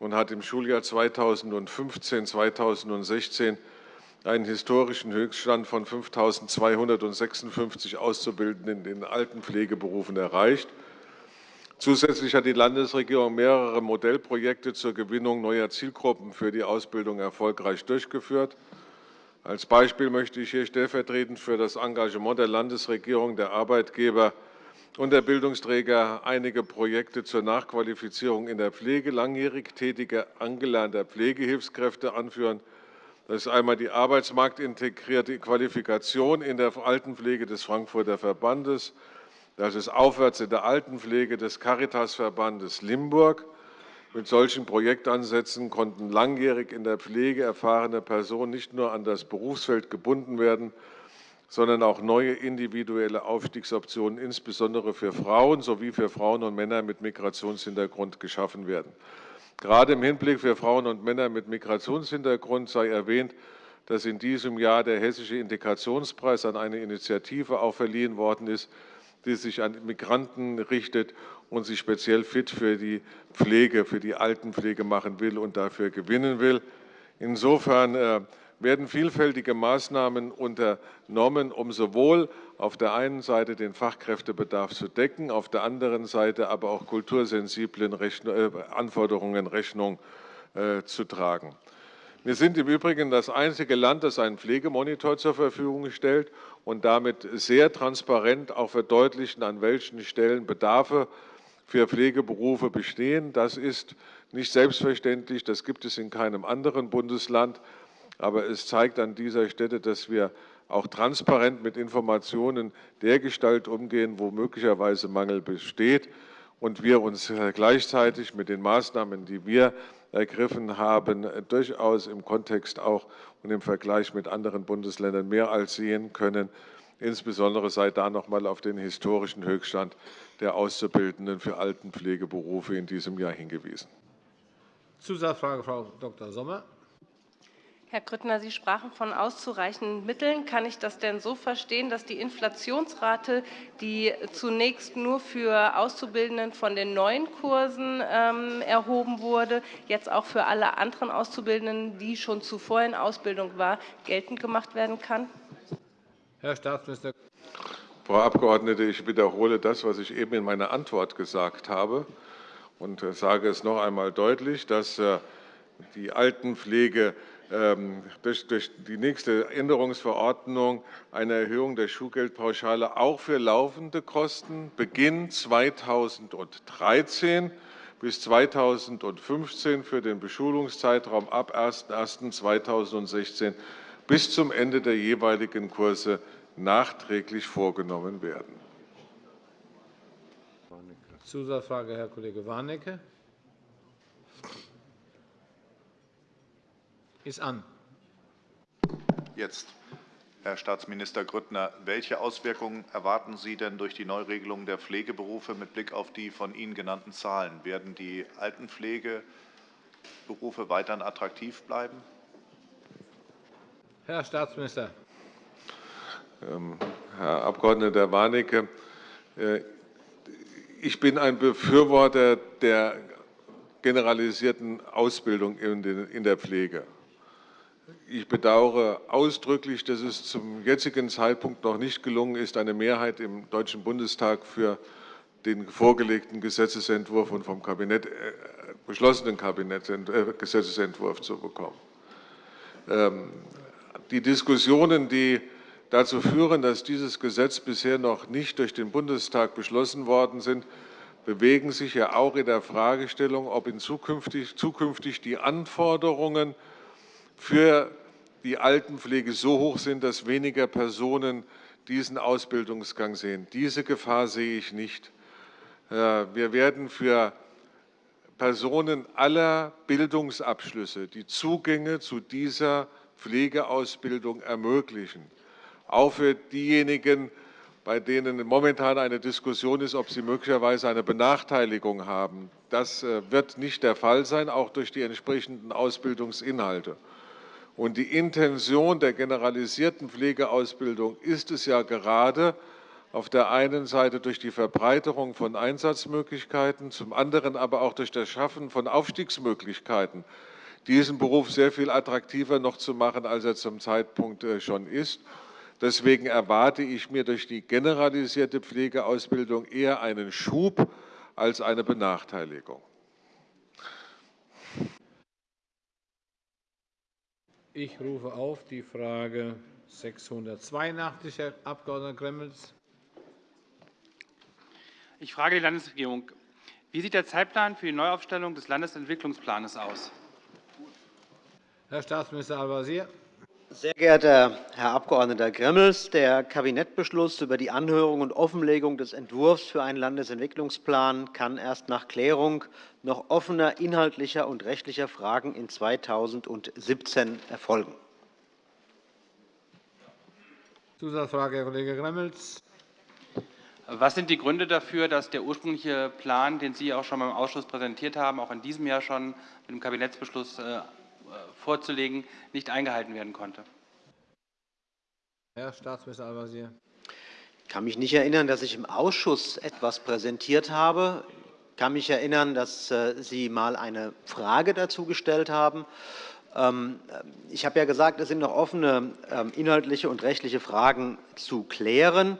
und hat im Schuljahr 2015/2016 einen historischen Höchststand von 5.256 Auszubildenden in den Altenpflegeberufen erreicht. Zusätzlich hat die Landesregierung mehrere Modellprojekte zur Gewinnung neuer Zielgruppen für die Ausbildung erfolgreich durchgeführt. Als Beispiel möchte ich hier stellvertretend für das Engagement der Landesregierung, der Arbeitgeber und der Bildungsträger einige Projekte zur Nachqualifizierung in der Pflege langjährig tätiger angelernter Pflegehilfskräfte anführen. Das ist einmal die arbeitsmarktintegrierte Qualifikation in der Altenpflege des Frankfurter Verbandes, Das ist aufwärts in der Altenpflege des Caritasverbandes Limburg. Mit solchen Projektansätzen konnten langjährig in der Pflege erfahrene Personen nicht nur an das Berufsfeld gebunden werden, sondern auch neue individuelle Aufstiegsoptionen, insbesondere für Frauen sowie für Frauen und Männer mit Migrationshintergrund, geschaffen werden. Gerade im Hinblick für Frauen und Männer mit Migrationshintergrund sei erwähnt, dass in diesem Jahr der Hessische Integrationspreis an eine Initiative auch verliehen worden ist, die sich an Migranten richtet und sich speziell fit für die Pflege, für die Altenpflege machen will und dafür gewinnen will. Insofern äh, werden vielfältige Maßnahmen unternommen, um sowohl auf der einen Seite den Fachkräftebedarf zu decken, auf der anderen Seite aber auch kultursensiblen äh, Anforderungen Rechnung äh, zu tragen. Wir sind im Übrigen das einzige Land, das einen Pflegemonitor zur Verfügung stellt und damit sehr transparent auch verdeutlichen, an welchen Stellen Bedarfe für Pflegeberufe bestehen. Das ist nicht selbstverständlich, das gibt es in keinem anderen Bundesland. Aber es zeigt an dieser Stelle, dass wir auch transparent mit Informationen dergestalt umgehen, wo möglicherweise Mangel besteht und wir uns gleichzeitig mit den Maßnahmen, die wir ergriffen haben, durchaus im Kontext auch und im Vergleich mit anderen Bundesländern mehr als sehen können. Insbesondere sei da noch einmal auf den historischen Höchststand der Auszubildenden für Altenpflegeberufe in diesem Jahr hingewiesen. Zusatzfrage, Frau Dr. Sommer. Herr Grüttner, Sie sprachen von auszureichenden Mitteln. Kann ich das denn so verstehen, dass die Inflationsrate, die zunächst nur für Auszubildenden von den neuen Kursen ähm, erhoben wurde, jetzt auch für alle anderen Auszubildenden, die schon zuvor in Ausbildung waren, geltend gemacht werden kann? Herr Staatsminister. Frau Abgeordnete, ich wiederhole das, was ich eben in meiner Antwort gesagt habe und sage es noch einmal deutlich, dass äh, die Altenpflege ähm, durch, die nächste Änderungsverordnung eine Erhöhung der Schulgeldpauschale auch für laufende Kosten Beginn 2013 bis 2015 für den Beschulungszeitraum ab 01.01.2016 bis zum Ende der jeweiligen Kurse nachträglich vorgenommen werden. Zusatzfrage, Herr Kollege Warnecke. ist an. Jetzt. Herr Staatsminister Grüttner, welche Auswirkungen erwarten Sie denn durch die Neuregelung der Pflegeberufe mit Blick auf die von Ihnen genannten Zahlen? Werden die Altenpflegeberufe weiterhin attraktiv bleiben? Herr Staatsminister. Ähm, Herr Abg. Warnecke, äh, ich bin ein Befürworter der generalisierten Ausbildung in der Pflege. Ich bedauere ausdrücklich, dass es zum jetzigen Zeitpunkt noch nicht gelungen ist, eine Mehrheit im Deutschen Bundestag für den vorgelegten Gesetzentwurf und vom Kabinett äh, beschlossenen Kabinett, äh, Gesetzentwurf zu bekommen. Ähm, die Diskussionen, die dazu führen, dass dieses Gesetz bisher noch nicht durch den Bundestag beschlossen worden sind, bewegen sich ja auch in der Fragestellung, ob in zukünftig, zukünftig die Anforderungen für die Altenpflege so hoch sind, dass weniger Personen diesen Ausbildungsgang sehen. Diese Gefahr sehe ich nicht. Äh, wir werden für Personen aller Bildungsabschlüsse die Zugänge zu dieser Pflegeausbildung ermöglichen. Auch für diejenigen, bei denen momentan eine Diskussion ist, ob sie möglicherweise eine Benachteiligung haben. Das äh, wird nicht der Fall sein, auch durch die entsprechenden Ausbildungsinhalte. Und die Intention der generalisierten Pflegeausbildung ist es ja gerade, auf der einen Seite durch die Verbreiterung von Einsatzmöglichkeiten, zum anderen aber auch durch das Schaffen von Aufstiegsmöglichkeiten, diesen Beruf sehr viel attraktiver noch zu machen, als er zum Zeitpunkt äh, schon ist. Deswegen erwarte ich mir durch die generalisierte Pflegeausbildung eher einen Schub als eine Benachteiligung. Ich rufe auf die Frage 682, Herr Abg. Gremmels. Ich frage die Landesregierung. Wie sieht der Zeitplan für die Neuaufstellung des Landesentwicklungsplans aus? Herr Staatsminister Al-Wazir. Sehr geehrter Herr Abg. Gremmels, der Kabinettbeschluss über die Anhörung und Offenlegung des Entwurfs für einen Landesentwicklungsplan kann erst nach Klärung noch offener inhaltlicher und rechtlicher Fragen in 2017 erfolgen. Zusatzfrage, Herr Kollege Gremmels. Was sind die Gründe dafür, dass der ursprüngliche Plan, den Sie auch schon beim Ausschuss präsentiert haben, auch in diesem Jahr schon mit dem Kabinettsbeschluss äh, vorzulegen, nicht eingehalten werden konnte? Herr Staatsminister Al-Wazir. Ich kann mich nicht erinnern, dass ich im Ausschuss etwas präsentiert habe. Ich kann mich erinnern, dass äh, Sie einmal eine Frage dazu gestellt haben. Ähm, ich habe ja gesagt, es sind noch offene ähm, inhaltliche und rechtliche Fragen zu klären.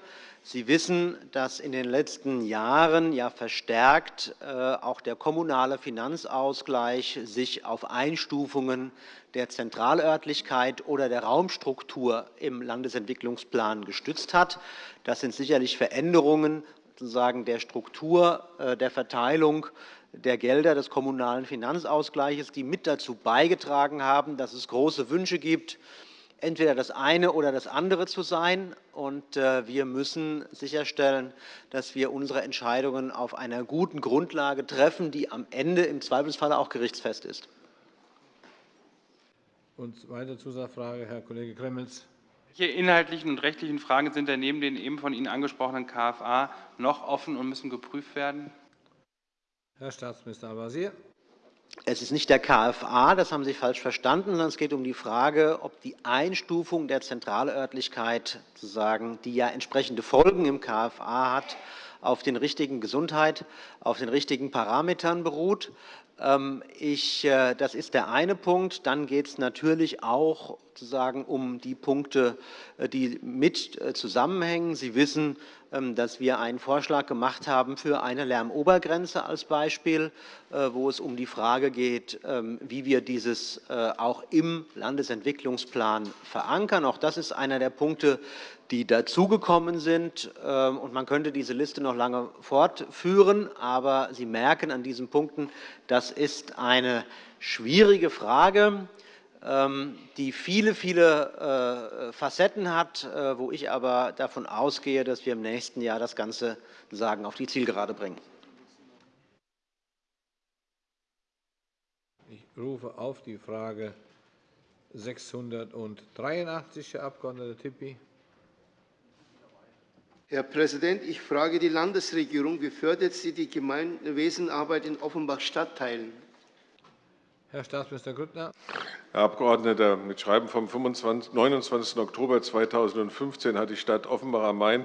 Sie wissen, dass in den letzten Jahren ja verstärkt äh, auch der kommunale Finanzausgleich sich auf Einstufungen der Zentralörtlichkeit oder der Raumstruktur im Landesentwicklungsplan gestützt hat. Das sind sicherlich Veränderungen sozusagen der Struktur äh, der Verteilung der Gelder des kommunalen Finanzausgleichs, die mit dazu beigetragen haben, dass es große Wünsche gibt, entweder das eine oder das andere zu sein. Und äh, wir müssen sicherstellen, dass wir unsere Entscheidungen auf einer guten Grundlage treffen, die am Ende im Zweifelsfall auch gerichtsfest ist. Und weitere Zusatzfrage, Herr Kollege Gremmels. Welche inhaltlichen und rechtlichen Fragen sind denn neben den eben von Ihnen angesprochenen KFA noch offen und müssen geprüft werden? Herr Staatsminister Al-Wazir. Es ist nicht der KFA, das haben Sie falsch verstanden, sondern es geht um die Frage, ob die Einstufung der Zentralörtlichkeit, die ja entsprechende Folgen im KFA hat, auf den richtigen Gesundheit, auf den richtigen Parametern beruht. Ähm, ich, äh, das ist der eine Punkt. Dann geht es natürlich auch um die Punkte, äh, die mit äh, zusammenhängen. Sie wissen, dass wir einen Vorschlag gemacht haben für eine Lärmobergrenze als Beispiel, wo es um die Frage geht, ähm, wie wir dieses auch im Landesentwicklungsplan verankern. Auch das ist einer der Punkte, die dazugekommen sind. Ähm, man könnte diese Liste noch lange fortführen. Aber Sie merken an diesen Punkten, das ist eine schwierige Frage, ähm, die viele, viele äh, Facetten hat, äh, wo ich aber davon ausgehe, dass wir im nächsten Jahr das Ganze sagen, auf die Zielgerade bringen. Ich rufe auf die Frage 683, Herr Abg. Tippy. Herr Präsident, ich frage die Landesregierung, wie fördert sie die Gemeinwesenarbeit in Offenbach-Stadtteilen? Herr Staatsminister Grüttner. Herr Abgeordneter, mit Schreiben vom 29. Oktober 2015 hat die Stadt Offenbach am Main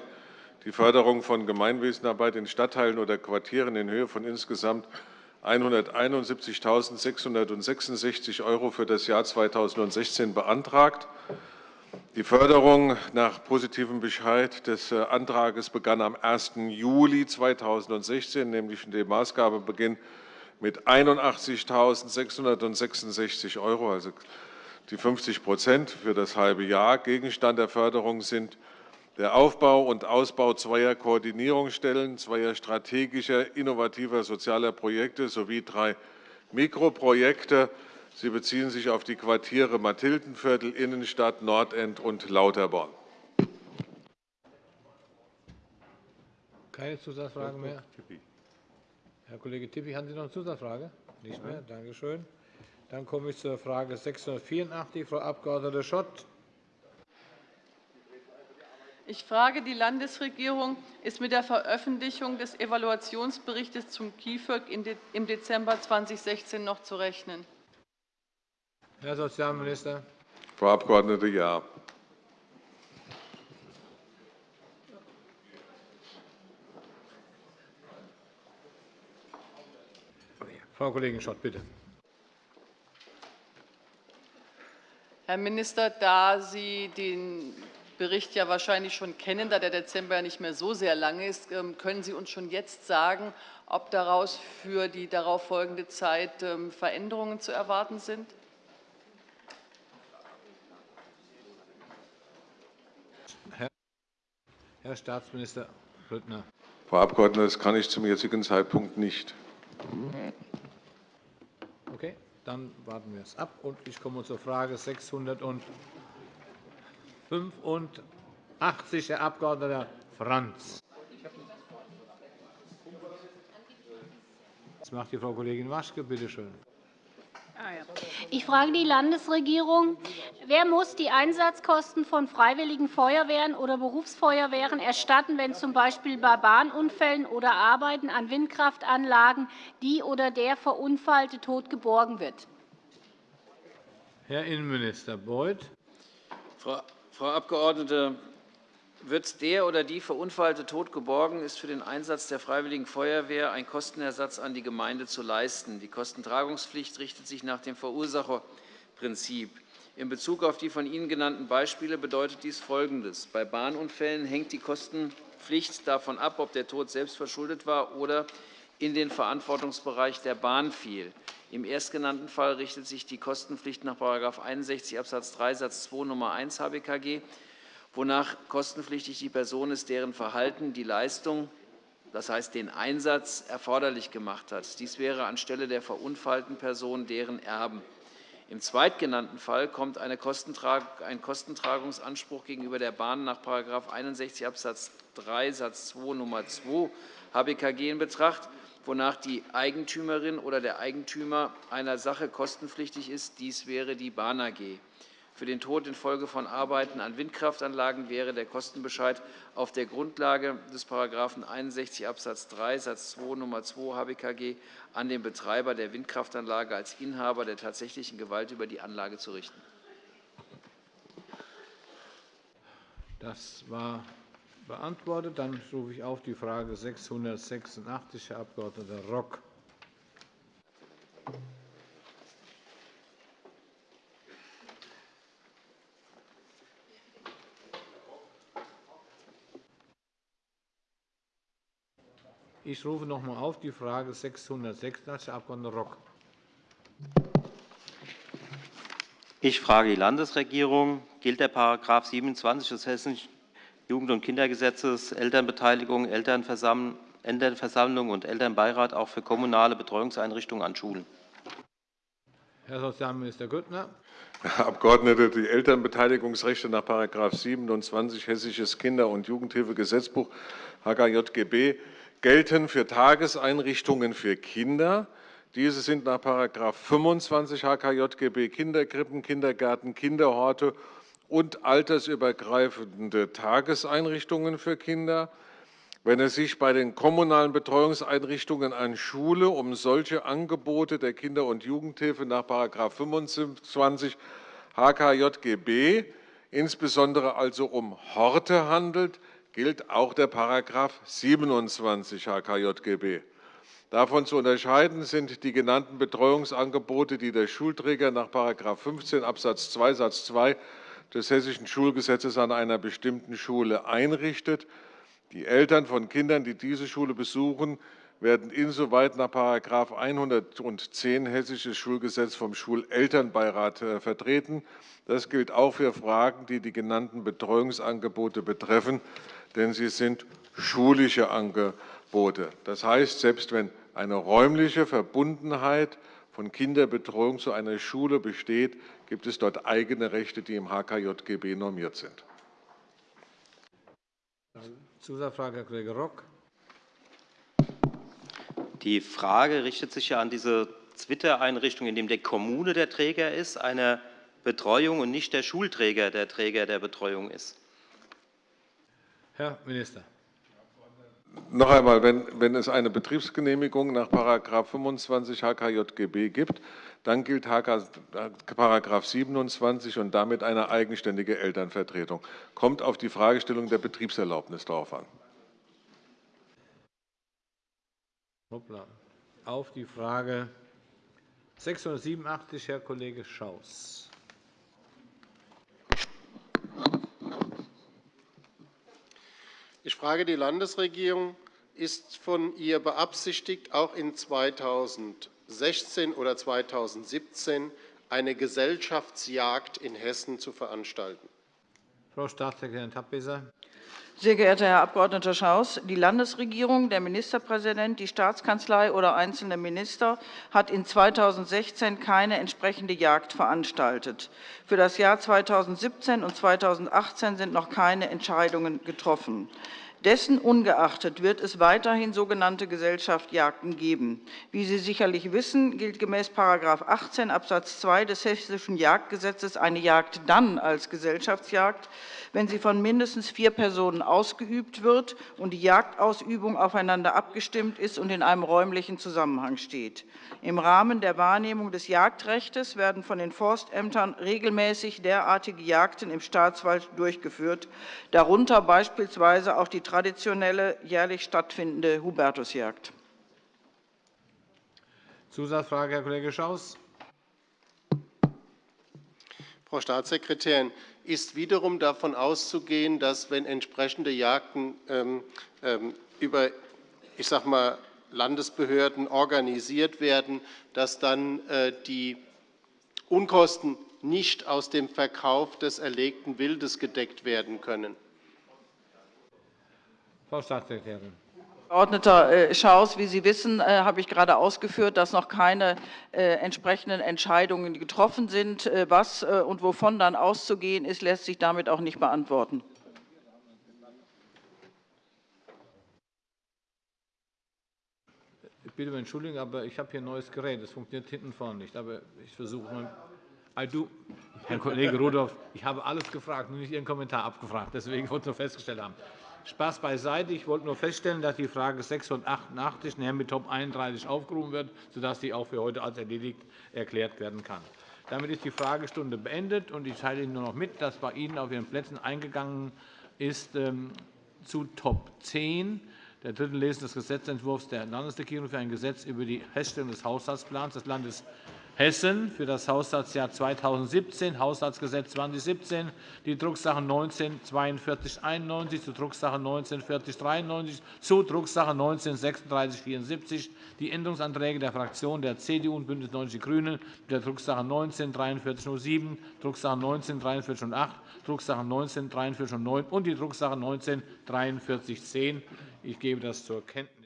die Förderung von Gemeinwesenarbeit in Stadtteilen oder Quartieren in Höhe von insgesamt 171.666 € für das Jahr 2016 beantragt. Die Förderung nach positivem Bescheid des äh, Antrags begann am 1. Juli 2016, nämlich dem Maßgabebeginn mit 81.666 €, also die 50% für das halbe Jahr. Gegenstand der Förderung sind der Aufbau und Ausbau zweier Koordinierungsstellen, zweier strategischer, innovativer sozialer Projekte sowie drei Mikroprojekte Sie beziehen sich auf die Quartiere Mathildenviertel, Innenstadt, Nordend und Lauterborn. Keine Zusatzfragen mehr? Herr Kollege Tippy, haben Sie noch eine Zusatzfrage? Nicht mehr. Danke schön. Dann komme ich zur Frage 684, Frau Abg. Schott. Ich frage die Landesregierung, ist mit der Veröffentlichung des Evaluationsberichts zum KIföG im Dezember 2016 noch zu rechnen? Herr Sozialminister. Frau Abgeordnete, ja. Frau Kollegin Schott, bitte. Herr Minister, da Sie den Bericht ja wahrscheinlich schon kennen, da der Dezember ja nicht mehr so sehr lang ist, ähm, können Sie uns schon jetzt sagen, ob daraus für die darauf folgende Zeit ähm, Veränderungen zu erwarten sind? Herr Staatsminister Grüttner. Frau Abgeordnete, das kann ich zum jetzigen Zeitpunkt nicht. Okay, dann warten wir es ab. Und ich komme zur Frage 685. 85, Herr Abg. Franz. Das macht die Frau Kollegin Waschke. Bitte schön. Ich frage die Landesregierung. Wer muss die Einsatzkosten von Freiwilligen Feuerwehren oder Berufsfeuerwehren erstatten, wenn z. B. bei Bahnunfällen oder Arbeiten an Windkraftanlagen die oder der Verunfallte tot geborgen wird? Herr Innenminister Beuth. Frau Abgeordnete, wird der oder die Verunfallte tot geborgen, ist für den Einsatz der Freiwilligen Feuerwehr ein Kostenersatz an die Gemeinde zu leisten. Die Kostentragungspflicht richtet sich nach dem Verursacherprinzip. In Bezug auf die von Ihnen genannten Beispiele bedeutet dies Folgendes. Bei Bahnunfällen hängt die Kostenpflicht davon ab, ob der Tod selbst verschuldet war oder in den Verantwortungsbereich der Bahn fiel. Im erstgenannten Fall richtet sich die Kostenpflicht nach § 61 Abs. 3 Satz 2 Nr. 1 HBKG wonach kostenpflichtig die Person ist, deren Verhalten die Leistung, das heißt den Einsatz, erforderlich gemacht hat. Dies wäre anstelle der verunfallten Person deren Erben. Im zweitgenannten Fall kommt ein Kostentragungsanspruch gegenüber der Bahn nach § 61 Abs. 3 Satz 2 Nr. 2 HBKG in Betracht, wonach die Eigentümerin oder der Eigentümer einer Sache kostenpflichtig ist. Dies wäre die Bahn AG. Für den Tod infolge von Arbeiten an Windkraftanlagen wäre der Kostenbescheid auf der Grundlage des § 61 Abs. 3 Satz 2 Nr. 2 HBKG an den Betreiber der Windkraftanlage als Inhaber der tatsächlichen Gewalt über die Anlage zu richten. Das war beantwortet. Dann rufe ich auf die Frage 686, Herr Abg. Rock. Ich rufe noch einmal auf die Frage 686, Herr Abg. Rock. Ich frage die Landesregierung. Gilt der § 27 des Hessischen Jugend- und Kindergesetzes Elternbeteiligung, Elternversammlung und Elternbeirat auch für kommunale Betreuungseinrichtungen an Schulen? Herr Sozialminister Grüttner. Herr Abgeordneter, die Elternbeteiligungsrechte nach § 27 Hessisches Kinder- und Jugendhilfegesetzbuch HKJGB gelten für Tageseinrichtungen für Kinder. Diese sind nach § 25 HKJGB Kinderkrippen, Kindergärten, Kinderhorte und altersübergreifende Tageseinrichtungen für Kinder. Wenn es sich bei den kommunalen Betreuungseinrichtungen an Schule um solche Angebote der Kinder- und Jugendhilfe nach § 25 HKJGB, insbesondere also um Horte handelt, gilt auch der § 27 HKJGB. Davon zu unterscheiden sind die genannten Betreuungsangebote, die der Schulträger nach § 15 Abs. 2 Satz 2 des Hessischen Schulgesetzes an einer bestimmten Schule einrichtet. Die Eltern von Kindern, die diese Schule besuchen, werden insoweit nach § 110 Hessisches Schulgesetz vom Schulelternbeirat äh, vertreten. Das gilt auch für Fragen, die die genannten Betreuungsangebote betreffen denn sie sind schulische Angebote. Das heißt, selbst wenn eine räumliche Verbundenheit von Kinderbetreuung zu einer Schule besteht, gibt es dort eigene Rechte, die im HKJGB normiert sind. Zusatzfrage, Herr Kollege Rock. Die Frage richtet sich ja an diese Twitter-Einrichtung, in der die Kommune der Träger ist, einer Betreuung und nicht der Schulträger der Träger der Betreuung ist. Herr Minister. Noch einmal, wenn, wenn es eine Betriebsgenehmigung nach § 25 HKJGB gibt, dann gilt § 27 und damit eine eigenständige Elternvertretung. Kommt auf die Fragestellung der Betriebserlaubnis darauf an. Auf die Frage 687, Herr Kollege Schaus. Ich frage die Landesregierung, ist von ihr beabsichtigt, auch in 2016 oder 2017 eine Gesellschaftsjagd in Hessen zu veranstalten? Frau Staatssekretärin Tappesser. Sehr geehrter Herr Abg. Schaus, die Landesregierung, der Ministerpräsident, die Staatskanzlei oder einzelne Minister hat in 2016 keine entsprechende Jagd veranstaltet. Für das Jahr 2017 und 2018 sind noch keine Entscheidungen getroffen. Dessen ungeachtet wird es weiterhin sogenannte Gesellschaftsjagden geben. Wie Sie sicherlich wissen, gilt gemäß § 18 Abs. 2 des Hessischen Jagdgesetzes eine Jagd dann als Gesellschaftsjagd, wenn sie von mindestens vier Personen ausgeübt wird und die Jagdausübung aufeinander abgestimmt ist und in einem räumlichen Zusammenhang steht. Im Rahmen der Wahrnehmung des Jagdrechts werden von den Forstämtern regelmäßig derartige Jagden im Staatswald durchgeführt, darunter beispielsweise auch die traditionelle jährlich stattfindende Hubertusjagd. Zusatzfrage, Herr Kollege Schaus. Frau Staatssekretärin, ist wiederum davon auszugehen, dass, wenn entsprechende Jagden ähm, ähm, über ich sag mal, Landesbehörden organisiert werden, dass dann äh, die Unkosten nicht aus dem Verkauf des erlegten Wildes gedeckt werden können. Frau Staatssekretärin. Abgeordneter äh, Schaus, wie Sie wissen, äh, habe ich gerade ausgeführt, dass noch keine äh, entsprechenden Entscheidungen getroffen sind. Was und wovon dann auszugehen ist, lässt sich damit auch nicht beantworten. Ich bitte um Entschuldigung, aber ich habe hier ein neues Gerät. Das funktioniert hinten vorne nicht. Aber ich versuche mal. Herr Kollege Rudolph, ich habe alles gefragt, nur nicht Ihren Kommentar abgefragt. Deswegen wollte ich nur festgestellt haben. Spaß beiseite. Ich wollte nur feststellen, dass die Frage 688 nachher mit Top 31 aufgerufen wird, sodass sie auch für heute als erledigt erklärt werden kann. Damit ist die Fragestunde beendet. und Ich teile Ihnen nur noch mit, dass bei Ihnen auf Ihren Plätzen eingegangen ist ähm, zu Top 10 der dritten Lesung des Gesetzentwurfs der Landesregierung für ein Gesetz über die Feststellung des Haushaltsplans des Landes Hessen für das Haushaltsjahr 2017, Haushaltsgesetz 2017, die Drucksache 19 4291 zu Drucksache 19 4093 zu Drucksache 19 3674, die Änderungsanträge der Fraktionen der CDU und BÜNDNIS 90 die GRÜNEN der Drucksache 19 4307, Drucksache 19 4308, Drucksache 19 4309 und die Drucksache 19 4310. Ich gebe das zur Kenntnis.